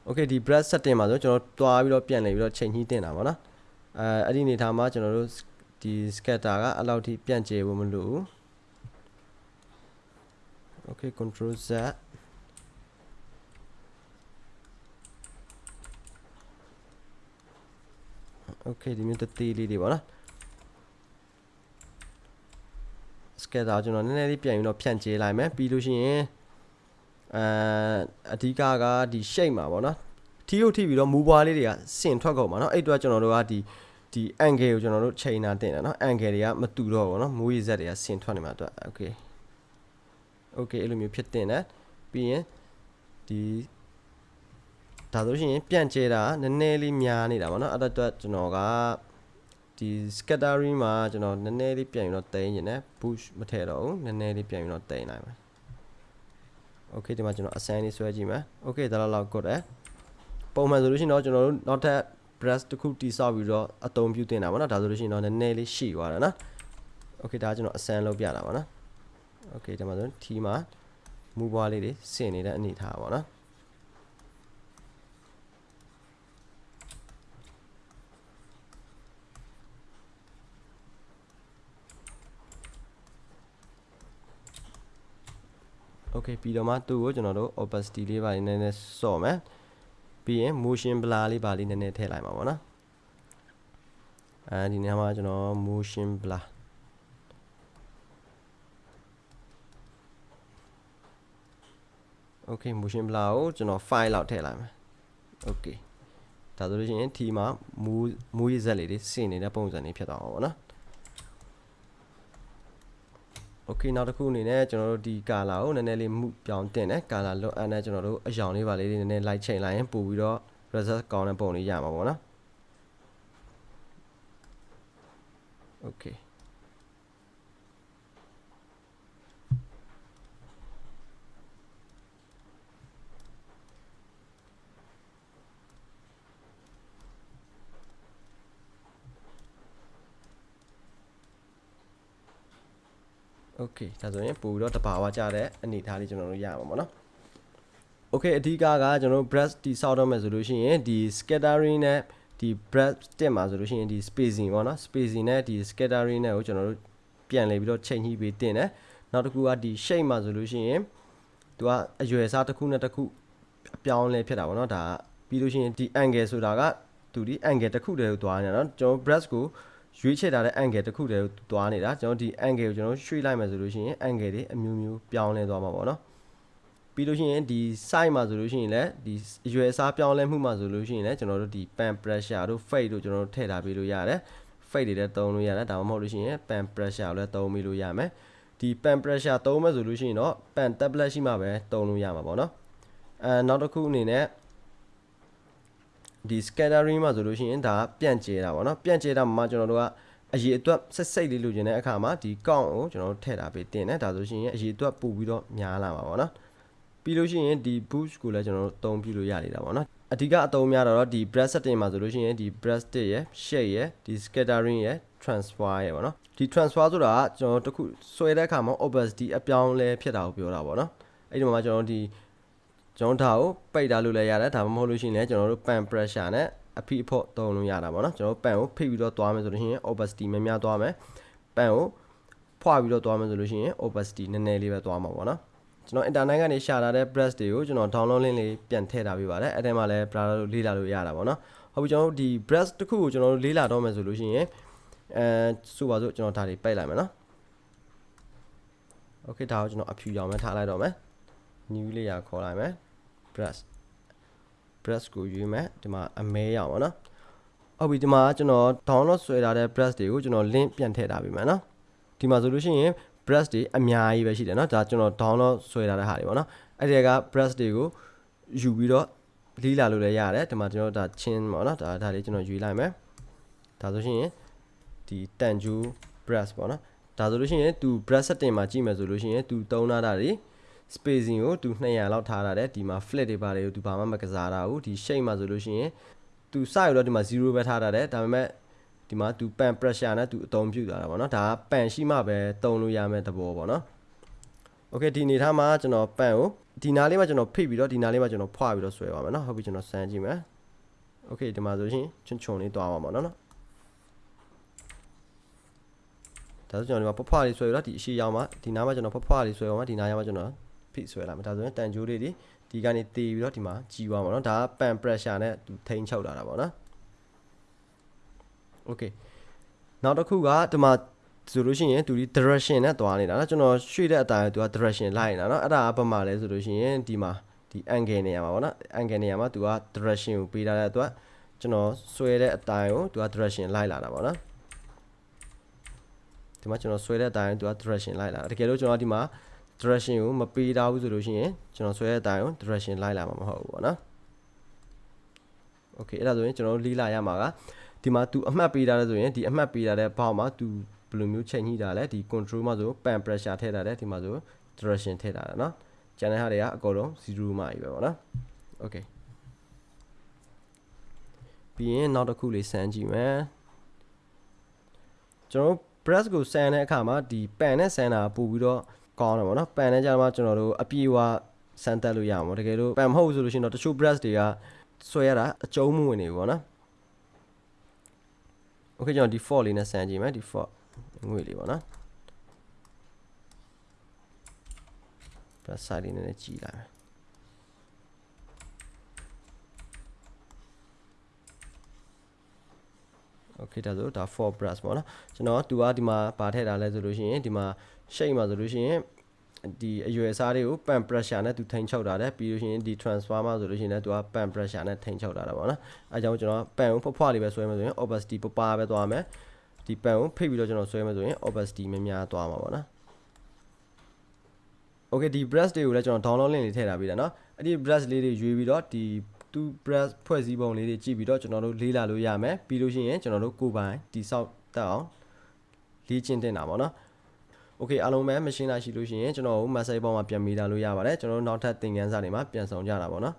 okay ဒီ brush setting မှာဆိုကျွန်တော်တွားပြီးတော့ပြန်လဲပြီးတော့ချိန်ညှိတင်တာပေါ့နော်အဲအဲ့ဒီအနေထားမှာကျွန်တော်တို့ဒီ scatter ကအဲ့လောက်ထိပြန့်ကျဲဖို့မလိုဘူး okay control z okay ဒီမျိုးတသေးလေးတွေပေါ့နော် sketch ဒါကျွန်တော်နည်းနည်းလေးပြန်ပြီးတော့ဖြန့်ကျဲလိုက်မယ်ပြီးလို့ရှိရင်အဲအဓိကကဒီ shape မှာပေါ့နော်ထီးုပ်ထိပြီးတော့မူပွားလေးတွေကဆင်ထွက်ကုန်ပါနော်အဲ့တော့ကျွန်တော်တို့ကဒီဒီ angle ကိုကျွန်တော်တို့ချိန်တာတင်တာနော် angle တွေကမတူတော့ဘူးနော်မူရည်ဇက်တွေကဆင်ထွက်နေမှာအတွက် okay okay အဲ့လိုမျိုးဖြစ်တင်တယ်ပြီးရင်ဒီဒါဆိုရှင်ပြန်ကျဲတာနည်းနည်းလေးများနေတာပေါ့နော်အဲ့တော့ကျွန်တော်က ဒီ scattering မှာကျွန်တော်နည်းနည်းလေးပြန်ပြီးတော့တိန်းနေတယ် push မထည့်တော့ဘူးနည်းနည်းလေးပြန်ပြီးတော့တိန်းလိုက်မယ် okay ဒီမှာကျွန်တော် assign လေးဆွဲကြည့်မယ် okay ဒါတော့လောက်ကုတ်တယ်ပုံမှန်ဆိုလို့ရှိရင်တော့ကျွန်တော်တို့နောက်ထပ် brush တစ်ခုတိဆောက်ပြီးတော့အသုံးပြုတင်တာပေါ့နော်ဒါဆိုလို့ရှိရင်တော့နည်းနည်းလေးရှိသွားတာနော် okay ဒါကျွန်တော် assign လုပ်ပြတာပါနော် okay ဒီမှာဆို T မှာမူပွားလေးတွေဆင်နေတဲ့အနေထားပါနော် okay ပြီးတော့မှသူ့ကိုကျွန်တော်တို့ opacity လေးပါလေးနည်းနည်းစော့မယ်ပြီးရင် motion blur လေးပါလေးနည်းနည်းထည့်လိုက်မှာပေါ့နော်အဲဒီနေရာမှာကျွန်တော် motion blur okay motion blur ကိုကျွန်တော် file လောက်ထည့်လိုက်မယ် okay ဒါဆိုလို့ရှိရင် T မှာမူမူရည်ဇက်လေးတွေစင်နေတဲ့ပုံစံလေးဖြစ်သွားမှာပေါ့နော် okay နောက်တစ်ခုအနေနဲ့ကျွန်တော်တို့ဒီ color ကိုနည်းနည်းလေးမှုပြောင်းတင်တယ် color လွတ်အပ်နဲ့ကျွန်တော်တို့အယောင်လေးပါလေးနည်းနည်း light ချိန်လိုက်ရင်ပို့ပြီးတော့ result ကောင်းတဲ့ပုံလေးရမှာပေါ့နော် okay okay ဒါဆိုရင်ပို့ပြီးတော့တဘာဝကြတဲ့အနေအထားလေးကျွန်တော်တို့ရမှာပေါ့နော် okay အဓိကကကျွန်တော်တို့ breast တိဆောက်တော့မယ်ဆိုလို့ရှိရင်ဒီ scattering နဲ့ဒီ breast တက်မှာဆိုလို့ရှိရင်ဒီ spacing ပေါ့နော် spacing နဲ့ဒီ scattering နဲ့ကိုကျွန်တော်တို့ပြန်လေပြီးတော့ချိန်ညှိပေးတင်တယ်နောက်တစ်ခုကဒီ shape မှာဆိုလို့ရှိရင်သူကအရွယ်အစားတစ်ခုနဲ့တစ်ခုအပြောင်းလဲဖြစ်တာပေါ့နော်ဒါပြီးလို့ရှိရင်ဒီ angle ဆိုတာကသူဒီ angle တစ်ခုတည်းကိုသွားနေတာเนาะကျွန်တော် breast ကို ရွေးချယ်ထားတဲ့ angle တစ်ခုတည်းကိုသွားနေတာကျွန်တော်ဒီ angle ကိုကျွန်တော်ရွှေ့လိုက်မယ်ဆိုလို့ရှိရင် angle တွေအမျိုးမျိုးပြောင်းလဲသွားမှာပေါ့နော်ပြီးလို့ရှိရင်ဒီ side မှာဆိုလို့ရှိရင်လည်းဒီအရွယ်အစားပြောင်းလဲမှုမှာဆိုလို့ရှိရင်လည်းကျွန်တော်တို့ဒီ pan pressure တို့ fade တို့ကျွန်တော်တို့ထည့်ထားပေးလို့ရတယ် fade တွေလည်းသုံးလို့ရတယ်ဒါမှမဟုတ်လို့ရှိရင် pan pressure ကိုလည်းသုံးပြီးလို့ရမယ်ဒီ pan pressure သုံးမယ်ဆိုလို့ရှိရင်တော့ pan tablet ရှိမှပဲသုံးလို့ရမှာပေါ့နော်အဲနောက်တစ်ခုအနေနဲ့ ဒီ scattering မှာဆိုလို့ရှိရင်ဒါပြန့်ကျဲတာပေါ့နော်ပြန့်ကျဲတာမှာကျွန်တော်တို့ကအရေးအတွက်ဆက်စိတ်လေးလိုချင်တဲ့အခါမှာဒီ count ကိုကျွန်တော်တို့ထည့်ထားပေးတင်တယ်ဒါဆိုရှင်အရေးအတွက်ပို့ပြီးတော့များလာမှာပေါ့နော်ပြီးလို့ရှိရင်ဒီ boost ကိုလည်းကျွန်တော်တို့အသုံးပြုလို့ရနေတာပေါ့နော်အဓိကအသုံးများတော့ဒီ breast setting မှာဆိုလို့ရှိရင်ဒီ breast ရယ် shade ရယ်ဒီ scattering ရယ် transfer ရယ်ပေါ့နော်ဒီ transfer ဆိုတာကကျွန်တော်တို့တခုဆွဲတဲ့အခါမှာ opacity အပြောင်းလဲဖြစ်တာကိုပြောတာပေါ့နော်အဲ့ဒီမှာကျွန်တော်တို့ဒီ ကျွန်တော်ဒါကိုပိတ်ထားလို့လည်းရတယ်ဒါမှမဟုတ်လို့ရှိရင်လည်းကျွန်တော်တို့ pan pressure နဲ့အဖိအဖို့သုံးလို့ရတာပေါ့နော်ကျွန်တော်တို့ pan ကိုဖိပြီးတော့သွားမယ်ဆိုလို့ရှိရင် opacity များများသွားမယ် pan ကိုဖွာပြီးတော့သွားမယ်ဆိုလို့ရှိရင် opacity နည်းနည်းလေးပဲသွားမှာပေါ့နော်ကျွန်တော် internet ကနေရှာထားတဲ့ brush တွေကိုကျွန်တော် download link လေးပြန်ထည့်ထားပေးပါတယ်အဲ့ထဲမှာလည်း brush လို့လေ့လာလို့ရတာပေါ့နော်ဟုတ်ပြီကျွန်တော်တို့ဒီ brush တစ်ခုကိုကျွန်တော်တို့လေ့လာတော့မယ်ဆိုလို့ရှိရင်အဲဆိုပါစို့ကျွန်တော်ဒါတွေပိတ်လိုက်မယ်နော် okay ဒါကိုကျွန်တော်အဖြူရောင်ပဲထားလိုက်တော့မယ် new layer ခေါ်လိုက်မယ် brush brush ကိုရွေးမယ်ဒီမှာအမဲရအောင်ပေါ့နော်ဟုတ်ပြီဒီမှာကျွန်တော် download ဆွဲထားတဲ့ brush တွေကိုကျွန်တော် link ပြန်ထည့်ထားပေးမယ်နော်ဒီမှာဆိုလို့ရှိရင် brush တွေအများကြီးပဲရှိတယ်နော်ဒါကျွန်တော် download ဆွဲထားတဲ့ဟာတွေပေါ့နော်အဲ့ဒီက brush တွေကိုယူပြီးတော့လီးလာလို့လည်းရတယ်ဒီမှာကျွန်တော်ဒါချင်းပေါ့နော်ဒါဒါလေးကျွန်တော်ယူလိုက်မယ်ဒါဆိုရှင်ဒီတန်ကျူ brush ပေါ့နော်ဒါဆိုလို့ရှိရင်သူ brush setting မှာကြည့်မယ်ဆိုလို့ရှိရင်သူတုံးထားတာတွေ spacing ကိုသူ200လောက်ထားရတယ်ဒီမှာ flat တွေပါတယ်ကိုသူဘာမှမကစားတာဘူးဒီ shape မှာဆိုလို့ရှိရင်သူစရတော့ဒီမှာ0ပဲထားရတယ်ဒါပေမဲ့ဒီမှာသူ pan pressure နဲ့သူအသုံးပြုတာတာပေါ့နော်ဒါက pan ရှိမှပဲတုံလို့ရမယ့်သဘောပေါ့နော် okay ဒီအနေထားမှာကျွန်တော် pan ကိုဒီနားလေးမှာကျွန်တော်ဖိပြီးတော့ဒီနားလေးမှာကျွန်တော်ဖွာပြီးတော့ဆွဲပါမယ်နော်ဟုတ်ပြီကျွန်တော်စမ်းကြည့်မယ် okay ဒီမှာဆိုရှင်ချွန်ချွန်လေးတွားပါမှာနော်နော်ဒါဆိုကျွန်တော်ဒီမှာဖွာဖွာလေးဆွဲပြီးတော့ဒီအရှိရောက်မှာဒီနားမှာကျွန်တော်ဖွာဖွာလေးဆွဲအောင်မှာဒီနားရောက်မှာကျွန်တော် ဖိဆွဲလာမယ်ဒါဆိုရင်တန်ကြိုးလေးတွေဒီကနေတည်ပြီးတော့ဒီမှာကြီးသွားပါတော့ဒါကပန် pressure နဲ့သူထိန်းချုပ်လာတာပေါ့နော် okay နောက်တစ်ခုကဒီမှာဆိုလို့ရှိရင်သူဒီ direction နဲ့သွားနေတာနော်ကျွန်တော်ရွှေ့တဲ့အတိုင်းသူက direction လိုက်နေတာနော်အဲ့ဒါကဘာမှလဲဆိုလို့ရှိရင်ဒီမှာဒီ angle နေရာမှာပေါ့နော် angle နေရာမှာသူက direction ကိုပေးထားတဲ့အတွက်ကျွန်တော်ဆွဲတဲ့အတိုင်းကိုသူက direction လိုက်လာတာပေါ့နော်ဒီမှာကျွန်တော်ဆွဲတဲ့အတိုင်းသူက direction လိုက်လာတာတကယ်လို့ကျွန်တော်ဒီမှာ direction ကိုမပေးထားဘူးဆိုလို့ရှိရင်ကျွန်တော်ဆွဲတဲ့အတိုင်းကို direction လိုက်လာမှာမဟုတ်ဘူးပေါ့နော် okay အဲ့ဒါဆိုရင်ကျွန်တော်တို့လေးလာရမှာကဒီမှာ तू အမှတ်ပေးထားတယ်ဆိုရင်ဒီအမှတ်ပေးထားတဲ့ဘောက်မှာ तू ဘယ်လိုမျိုးချိန်ညှိတာလဲဒီ control မှာဆို pan pressure ထည့်ထားတယ်ဒီမှာဆို direction ထည့်ထားတာเนาะကျန်တဲ့ဟာတွေကအကုန်လုံး0မှာကြီးပဲပေါ့နော် okay ပြီးရင်နောက်တစ်ခုလေးစမ်းကြည့်မယ်ကျွန်တော်တို့ press ကိုစမ်းတဲ့အခါမှာဒီ pan နဲ့စမ်းတာပို့ပြီးတော့ ကောင်းတယ်ပေါ့နော် pan နဲ့ကြာမှကျွန်တော်တို့အပြေအဝစမ်းတက်လို့ရမှာပေါ့တကယ်လို့ pan မဟုတ်ဘူးဆိုလို့ရှိရင်တော့တချို့ press တွေကဆွဲရတာအကျုံးမဝင်နေဘူးပေါ့နော် okay ကျွန်တော် default လေးနဲ့စမ်းကြည့်မယ် default ငွေလေးပေါ့နော် plus side လေးနည်းနည်းကြည့်လိုက်မယ် okay ဒါဆိုဒါ for brush ပေါ့နော်ကျွန်တော်သူကဒီမှာပါထည့်တာလဲဆိုလို့ရှိရင်ဒီမှာ shape မှာဆိုလို့ရှိရင်ဒီအရွယ်စားတွေကို pan pressure နဲ့သူထိန်ချုပ်တာတယ်ပြီးလို့ရှိရင်ဒီ transformer ဆိုလို့ရှိရင်လည်းသူက pan pressure နဲ့ထိန်ချုပ်တာတာပေါ့နော်အဲကြောင့်ကျွန်တော် pan ကိုဖွားဖွားလေးပဲဆွဲမယ်ဆိုရင် opacity ပပပဲသွားမယ်ဒီ pan ကိုဖိတ်ပြီးတော့ကျွန်တော်ဆွဲမယ်ဆိုရင် opacity များများသွားမှာပေါ့နော် okay ဒီ brush တွေကိုလည်းကျွန်တော် download link လေးထည့်ထားပေးတာเนาะအဲ့ဒီ brush လေးတွေရွေးပြီးတော့ဒီသူ brush ဖွဲ့စည်းပုံလေးတွေကြည့်ပြီးတော့ကျွန်တော်တို့လေးလာလို့ရမယ်ပြီးလို့ရှိရင်ကျွန်တော်တို့ကိုယ်ပိုင်တိဆောက်တက်အောင်လေ့ကျင့်တင်တာပေါ့နော် okay အားလုံးပဲ machine လာရှိလို့ရှိရင်ကျွန်တော်တို့ message ပေါ်မှာပြန်မိလာလို့ရပါတယ်ကျွန်တော်တို့နောက်ထပ်သင်ခန်းစာတွေမှာပြန်ဆောင်ကြတာပေါ့နော်